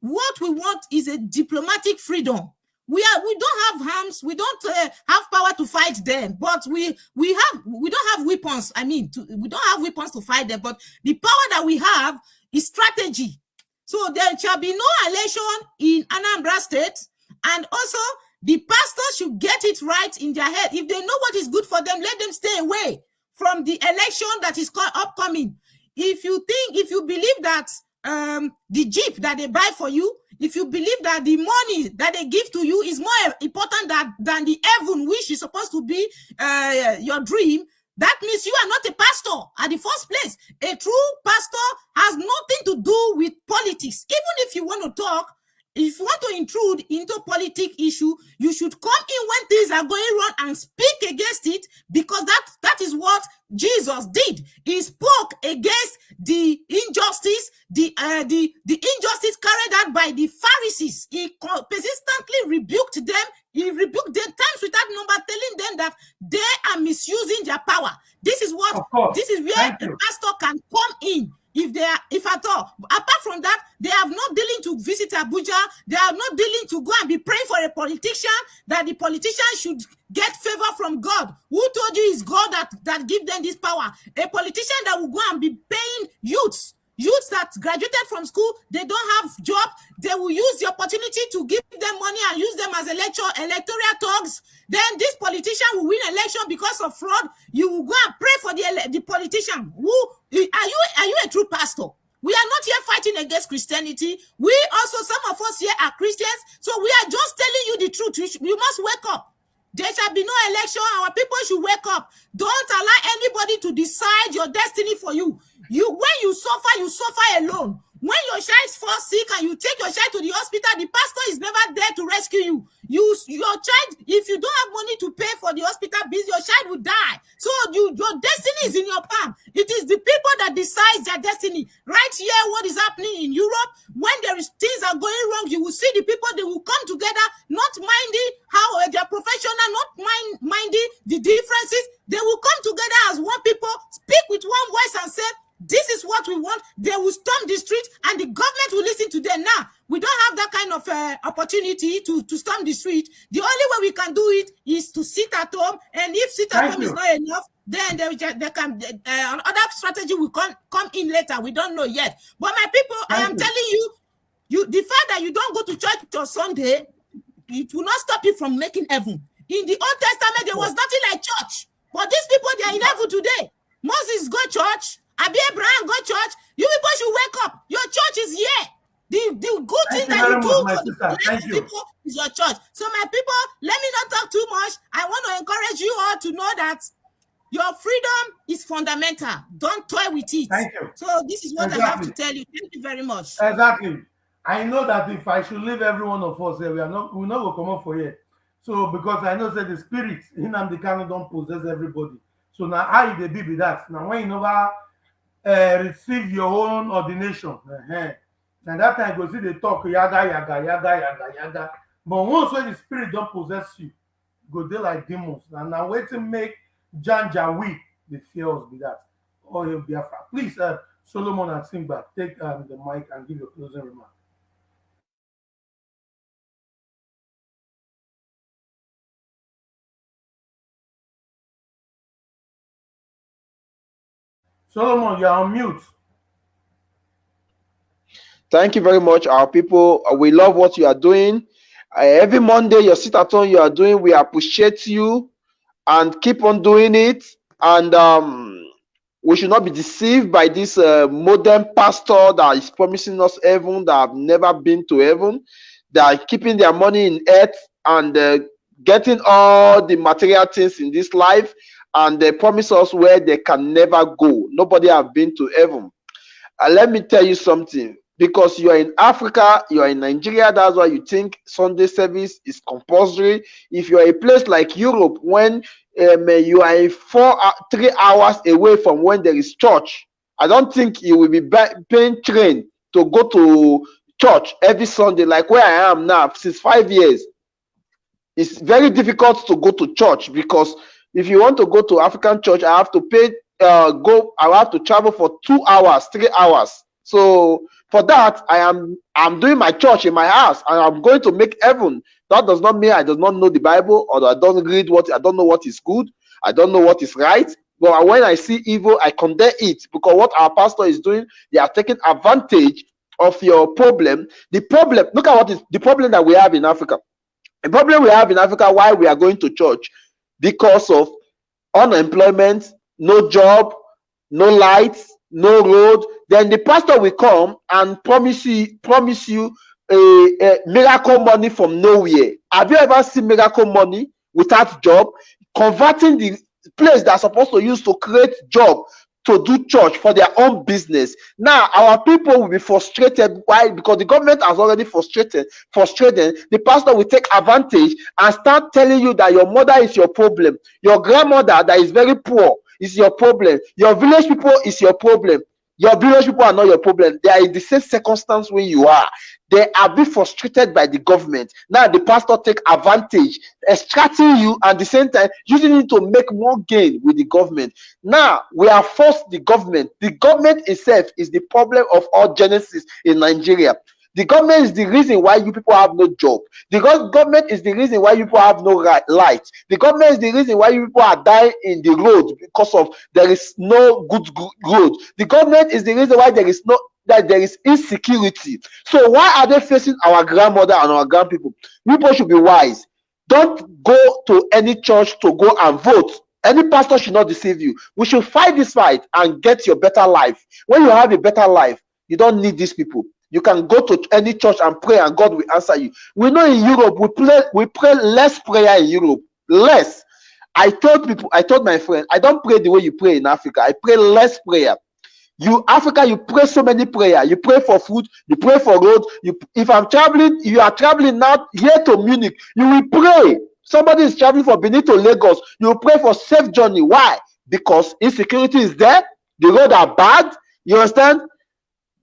What we want is a diplomatic freedom. We are we don't have arms, we don't uh, have power to fight them, but we we have we don't have weapons. I mean, to, we don't have weapons to fight them, but the power that we have is strategy. So there shall be no election in Anambra State, and also the pastors should get it right in their head. If they know what is good for them, let them stay away from the election that is upcoming. If you think, if you believe that um, the jeep that they buy for you, if you believe that the money that they give to you is more important than, than the heaven, which is supposed to be uh, your dream, that means you are not a pastor at the first place. A true pastor has nothing to do with politics. Even if you want to talk, if you want to intrude into politic issue, you should come in when things are going wrong and speak against it because that, that is what Jesus did. He spoke against the injustice, the, uh, the, the injustice carried out by the Pharisees. He persistently rebuked them. He rebuked them times without number, telling them that they are misusing their power. This is what, this is where the pastor can come in if they are, if at all. Apart from that, they have not dealing to visit Abuja. They are not dealing to go and be praying for a politician that the politician should get favor from God. Who told you is God that, that give them this power? A politician that will go and be paying youths youths that graduated from school they don't have job they will use the opportunity to give them money and use them as electoral electoral thugs then this politician will win election because of fraud you will go and pray for the the politician who are you are you a true pastor we are not here fighting against Christianity. We also, some of us here are Christians. So we are just telling you the truth. You must wake up. There shall be no election. Our people should wake up. Don't allow anybody to decide your destiny for you. You, when you suffer, you suffer alone. When your child falls sick and you take your child to the hospital, the pastor is never there to rescue you. You, your child, if you don't have money to pay for the hospital bills, your child will die. So you, your destiny is in your palm. It is the people that decide their destiny. Right here, what is happening in Europe, when there is things are going wrong, you will see the people, they will come together, not minding how uh, they're professional, not mind, minding the differences. They will come together as one people, speak with one voice and say, this is what we want. They will storm the street and the government will listen to them. Now, we don't have that kind of uh, opportunity to, to storm the street. The only way we can do it is to sit at home. And if sit at Thank home you. is not enough, then they, they can uh, another strategy will come, come in later. We don't know yet. But my people, Thank I am you. telling you, you the fact that you don't go to church on Sunday, it will not stop you from making heaven. In the Old Testament, there was nothing like church. But these people, they are in heaven today. Moses go church, Abi Abraham, go church. You people should wake up. Your church is here. The, the good Thank thing that you do for the people is your church. So my people, let me not talk too much. I want to encourage you all to know that your freedom is fundamental. Don't toy with it. Thank you. So this is what exactly. I have to tell you. Thank you very much. Exactly. I know that if I should leave every one of us here, we are not we not gonna come up for here. So because I know that the spirit in the Kano don't possess everybody. So now how they be with that? Now when you know uh, receive your own ordination. Uh-huh. And that time go see the talk yaga yaga yaga yaga yaga. But once when the spirit don't possess you, go there like demons. And now wait to make Janja weep. The fears be that. Oh, he'll be afraid. Please, uh, Solomon and Simba, take um, the mic and give your closing remark. Solomon, you're on mute. Thank you very much, our people. Uh, we love what you are doing. Uh, every Monday, your sit at home you are doing, we appreciate you and keep on doing it. And um, we should not be deceived by this uh, modern pastor that is promising us heaven that have never been to heaven. They are keeping their money in earth and uh, getting all the material things in this life and they promise us where they can never go. Nobody have been to heaven. And let me tell you something. Because you are in Africa, you are in Nigeria, that's why you think Sunday service is compulsory. If you are a place like Europe, when um, you are four, uh, three hours away from when there is church, I don't think you will be paying train to go to church every Sunday, like where I am now since five years. It's very difficult to go to church because If you want to go to African church, I have to pay. Uh, go. I have to travel for two hours, three hours. So for that, I am I'm doing my church in my house, and I'm going to make heaven. That does not mean I do not know the Bible or I don't read what I don't know what is good. I don't know what is right. But when I see evil, I condemn it because what our pastor is doing, they are taking advantage of your problem. The problem, look at what is the problem that we have in Africa. The problem we have in Africa, why we are going to church, because of unemployment, no job, no lights, no road. Then the pastor will come and promise you, promise you a, a miracle money from nowhere. Have you ever seen miracle money without job? Converting the place that's supposed to use to create job to do church for their own business. Now our people will be frustrated. Why? Because the government has already frustrated, frustrated. The pastor will take advantage and start telling you that your mother is your problem, your grandmother that is very poor is your problem, your village people is your problem. Your village people are not your problem. They are in the same circumstance where you are. They are being frustrated by the government. Now the pastor take advantage, extracting you at the same time using it to make more gain with the government. Now we are forced the government. The government itself is the problem of all genesis in Nigeria. The government is the reason why you people have no job. The government is the reason why you people have no light. The government is the reason why you people are dying in the road because of there is no good road. The government is the reason why there is no that there is insecurity. So why are they facing our grandmother and our grandpeople? People should be wise. Don't go to any church to go and vote. Any pastor should not deceive you. We should fight this fight and get your better life. When you have a better life, you don't need these people. You can go to any church and pray, and God will answer you. We know in Europe we pray we pray less prayer in Europe, less. I told people, I told my friend, I don't pray the way you pray in Africa. I pray less prayer. You Africa, you pray so many prayer. You pray for food, you pray for road. You, if I'm traveling, you are traveling now here to Munich, you will pray. Somebody is traveling from Benin to Lagos, you will pray for safe journey. Why? Because insecurity is there, the road are bad. You understand?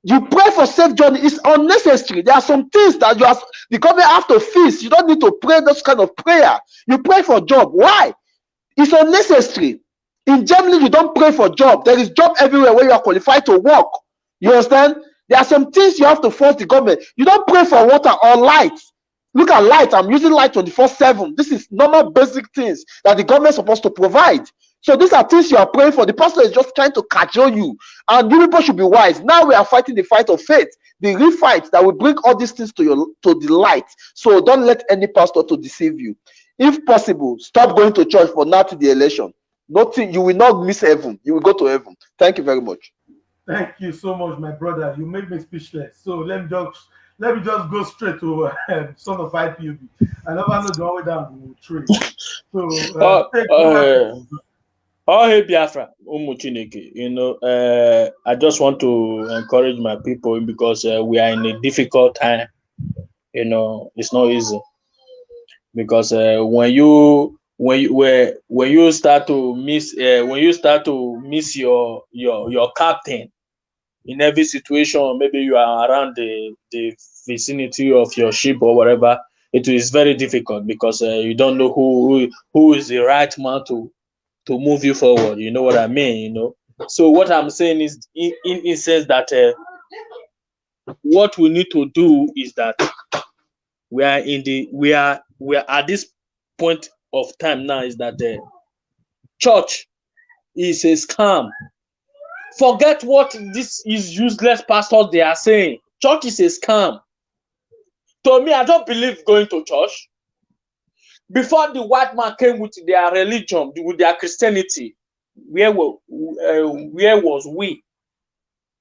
You pray for safe journey. It's unnecessary. There are some things that you have the government have to fix. You don't need to pray those kind of prayer. You pray for job. Why? It's unnecessary. In Germany, you don't pray for job. There is job everywhere where you are qualified to work. You understand? There are some things you have to force the government. You don't pray for water or light. Look at light. I'm using light 24 7. This is normal basic things that the government is supposed to provide. So these are things you are praying for. The pastor is just trying to cajole you. And you people should be wise. Now we are fighting the fight of faith, the real fight that will bring all these things to your to the light. So don't let any pastor to deceive you. If possible, stop going to church for now to the election. Nothing, you will not miss heaven. You will go to heaven. Thank you very much. Thank you so much, my brother. You make me speechless. So let me just let me just go straight to uh, son of IPOB. I never know the way down the tree. So uh, uh, Oh, hey, Biafra. You know, uh, I just want to encourage my people because uh, we are in a difficult time. You know, it's not easy because uh, when you when you when you start to miss uh, when you start to miss your your your captain in every situation, maybe you are around the the vicinity of your ship or whatever. It is very difficult because uh, you don't know who, who who is the right man to to move you forward. You know what I mean? You know. So what I'm saying is, in in, sense that uh, what we need to do is that we are in the we are we are at this point of time now is that the church is a scam. Forget what this is useless pastors they are saying. Church is a scam. To me, I don't believe going to church before the white man came with their religion, with their Christianity, where were uh, where was we?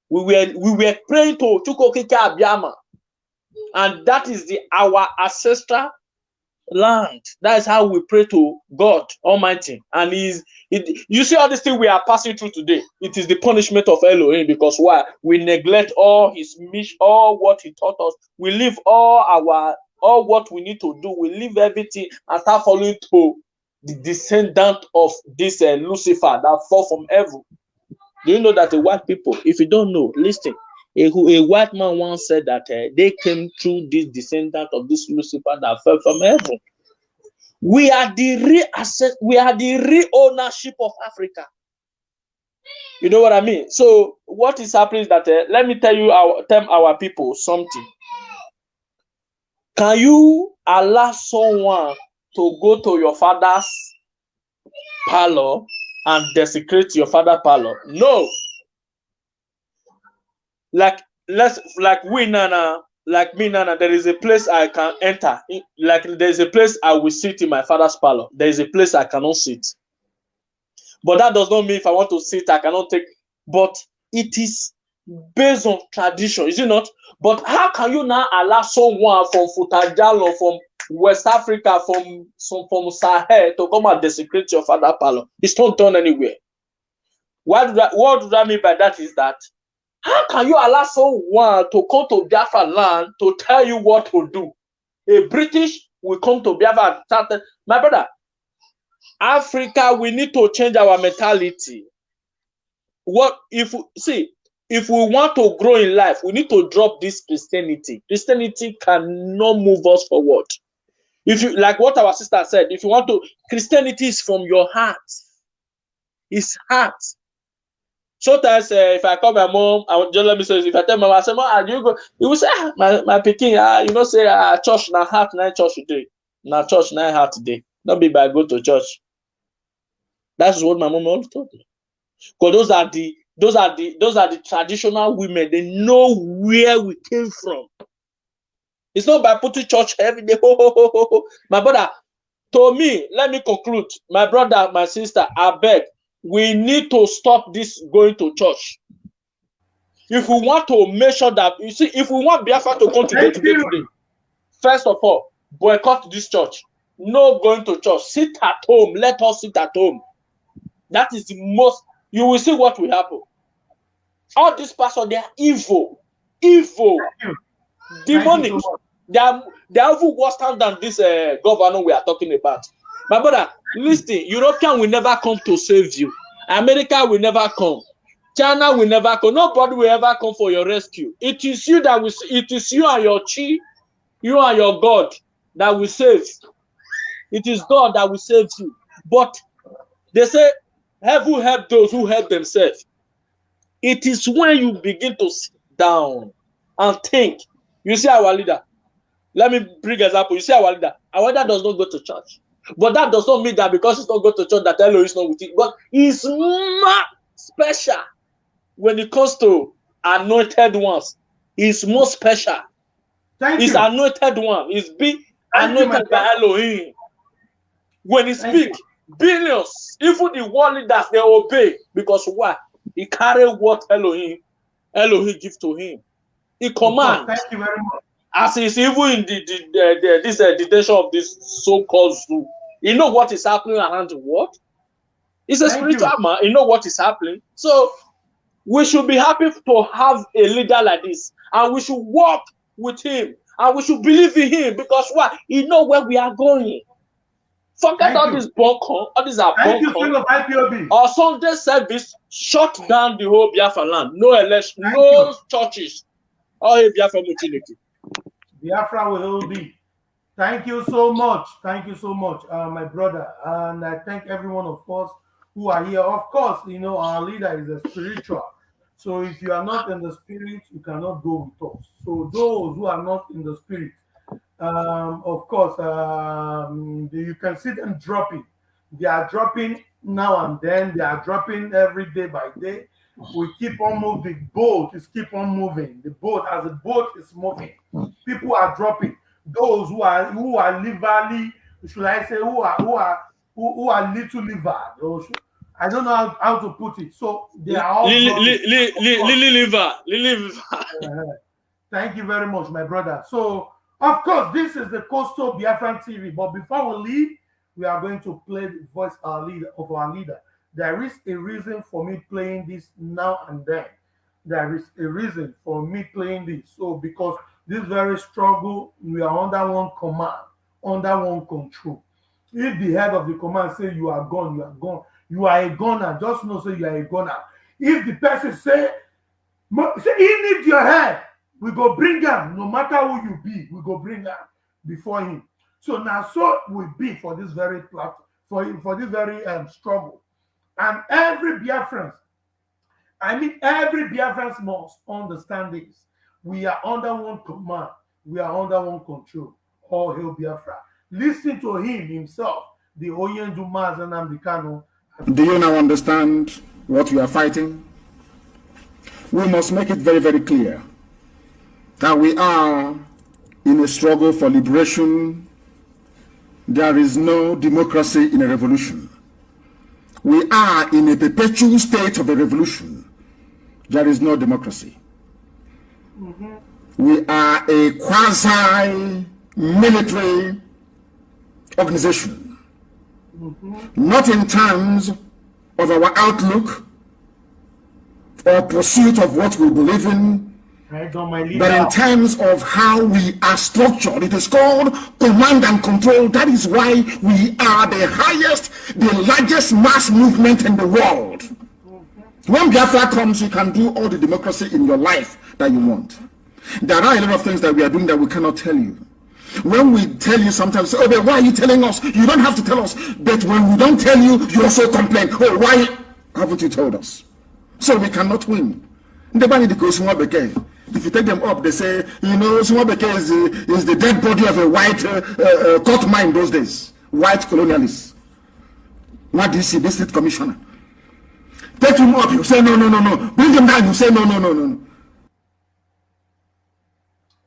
We were we were praying to Chukwuokike Abiama, and that is the our ancestral land. That is how we pray to God Almighty, and is it. You see all this thing we are passing through today. It is the punishment of Elohim because why we neglect all His mission, all what He taught us. We leave all our all what we need to do. We leave everything and start following to the descendant of this uh, Lucifer that fall from heaven. Do you know that the white people, if you don't know, listen, a, a white man once said that uh, they came through this descendant of this Lucifer that fell from heaven. We are the real asset, we are the real ownership of Africa. You know what I mean? So what is happening is that uh, let me tell you our tell our people something. Can you allow someone to go to your father's parlor and desecrate your father's parlor? No. Like let's like we Nana, like me Nana, there is a place I can enter. Like there is a place I will sit in my father's parlor. There is a place I cannot sit. But that does not mean if I want to sit, I cannot take. But it is based on tradition, is it not? But how can you now allow someone from Futa Jallon, from West Africa, from some from Sahel to come and desecrate your father palo? It's not done anywhere. What do that, what do that mean by that is that how can you allow someone to come to Biafra land to tell you what to do? A British will come to Biafra and start. My brother, Africa, we need to change our mentality. What if see if we want to grow in life, we need to drop this Christianity. Christianity cannot move us forward. If you like what our sister said, if you want to, Christianity is from your heart. It's heart. Sometimes uh, if I call my mom, I would just let me say if I tell my mom, I say, Mom, are you go? You will say, ah, my, my picking, ah, you know, say ah, church na heart, na church today. Na church na heart today. Not be by go to church. That's what my mom always told me. Because those are the those are the those are the traditional women. They know where we came from. It's not by putting church every day. Ho, ho, ho, ho, ho. My brother, to me, let me conclude. My brother, my sister, I beg, we need to stop this going to church. If we want to make sure that you see, if we want Biafra to come today, today, today, first of all, boycott this church. No going to church. Sit at home. Let us sit at home. That is the most you will see what will happen. All these pastors, they are evil, evil, demonic. They are they are even worse than this uh, governor we are talking about. My brother, listen, European will never come to save you. America will never come. China will never come. Nobody will ever come for your rescue. It is you that will. It is you and your chi, you and your God that will save. It is God that will save you. But they say Heaven help those who help themselves. It is when you begin to sit down and think. You see our leader. Let me bring example. You see our leader. Our leader does not go to church. But that does not mean that because he's not go to church that Elo is not with it. But he's more special when it comes to anointed ones. He's more special. Thank he's you. anointed one. He's being you, anointed my by Elohim. When he Thank speak, billions, even the world leaders, they obey because why? He carry what Elohim, Elohim give to him. He Of course, command Thank you very much. as he's even in the, the, the, the this uh, detention of this so-called zoo. He know what is happening around the world. He's a Thank spiritual you. man. You know what is happening. So we should be happy to have a leader like this, and we should walk with him, and we should believe in him because why? He know where we are going. Forget all this bunker. All these are Thank you, bunker. of Our Sunday service shut down the whole Biafra land. No election, Thank no you. churches. All Biafra Mutiniki. Biafra will be. Thank you so much. Thank you so much, uh, my brother. And I thank every one of us who are here. Of course, you know, our leader is a spiritual. So if you are not in the spirit, you cannot go with us. So those who are not in the spirit, um, of course, um, you can see them dropping. They are dropping now and then. They are dropping every day by day. We keep on moving. The boat is keep on moving. The boat, as the boat is moving, people are dropping. Those who are who are liverly, should I say, who are who are who, who are little liver. I don't know how, how to put it. So they are all Lily dropping. Lily Lily Liver. Liver. Thank you very much, my brother. So, of course, this is the Coastal Biafran TV. But before we leave, we are going to play the voice our leader of our leader. There is a reason for me playing this now and then. There is a reason for me playing this. So, because this very struggle, we are under one command, under one control. If the head of the command say you are gone, you are gone. You are a gunner. Just know say you are a gunner. If the person say say he need your head. We go bring him, no matter who you be, we go bring him before him. So now, so will be for this very platform, for, for this very um, struggle. And every Biafran, I mean, every Biafran must understand this. We are under one command, we are under one control. All hail Biafra. Listen to him himself, the Oyendu Mazanam Dikano. Do you now understand what we are fighting? We must make it very, very clear that we are in a struggle for liberation. There is no democracy in a revolution. We are in a perpetual state of a revolution. There is no democracy. Mm -hmm. We are a quasi-military organization. Mm -hmm. Not in terms of our outlook or pursuit of what we believe in, but in terms of how we are structured, it is called command and control. That is why we are the highest, the largest mass movement in the world. When Biafra comes, you can do all the democracy in your life that you want. There are a lot of things that we are doing that we cannot tell you. When we tell you sometimes, oh, but why are you telling us? You don't have to tell us. But when we don't tell you, you also complain. Oh, why haven't you told us? So we cannot win. If you take them up, they say, you know, Swabeke is is the dead body of a white uh, uh, court mine those days. White colonialists. What do you see? State commissioner. Take him up, you say, no, no, no, no. Bring him down, you say, no, no, no, no.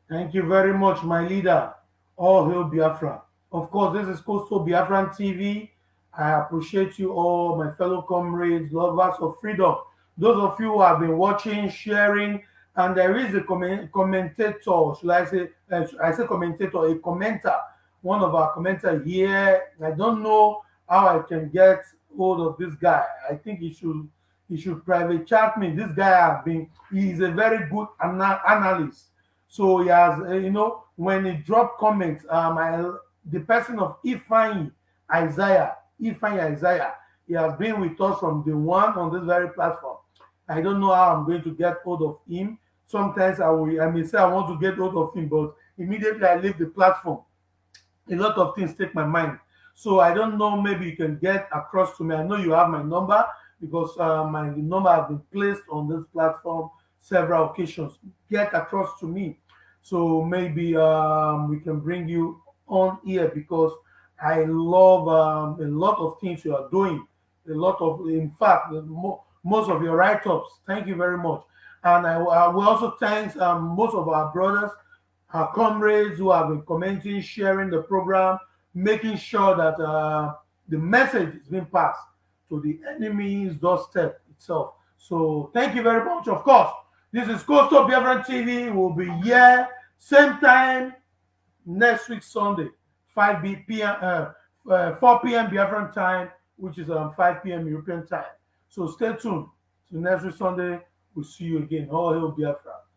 Thank you very much, my leader. All hail Biafra. Of course, this is Coastal Biafran TV. I appreciate you all, my fellow comrades, lovers of freedom. Those of you who have been watching, sharing, and there is a comment, commentator, should I say, uh, I say commentator, a commenter, one of our commenter here. I don't know how I can get hold of this guy. I think he should he should private chat me. This guy has been, he is a very good ana analyst. So he has, uh, you know, when he dropped comments, um, I, the person of Ifeanyi Isaiah, Ifeanyi Isaiah, he has been with us from the one on this very platform. I don't know how I'm going to get hold of him. Sometimes I will, I may say I want to get hold of him, but immediately I leave the platform. A lot of things take my mind. So I don't know, maybe you can get across to me. I know you have my number because uh, my number has been placed on this platform several occasions. Get across to me. So maybe um, we can bring you on here because I love um, a lot of things you are doing. A lot of, in fact, most of your write-ups. Thank you very much. And I, I will also thank um, most of our brothers, our comrades who have been commenting, sharing the program, making sure that uh, the message is being passed to the enemy's doorstep itself. So thank you very much. Of course, this is Coastal Biafran TV. We'll be here same time next week Sunday, 5 p.m. Uh, uh, 4 p.m. Biafran time, which is um, 5 p.m. European time. So stay tuned to next week Sunday. We'll see you again. All hail Biafra.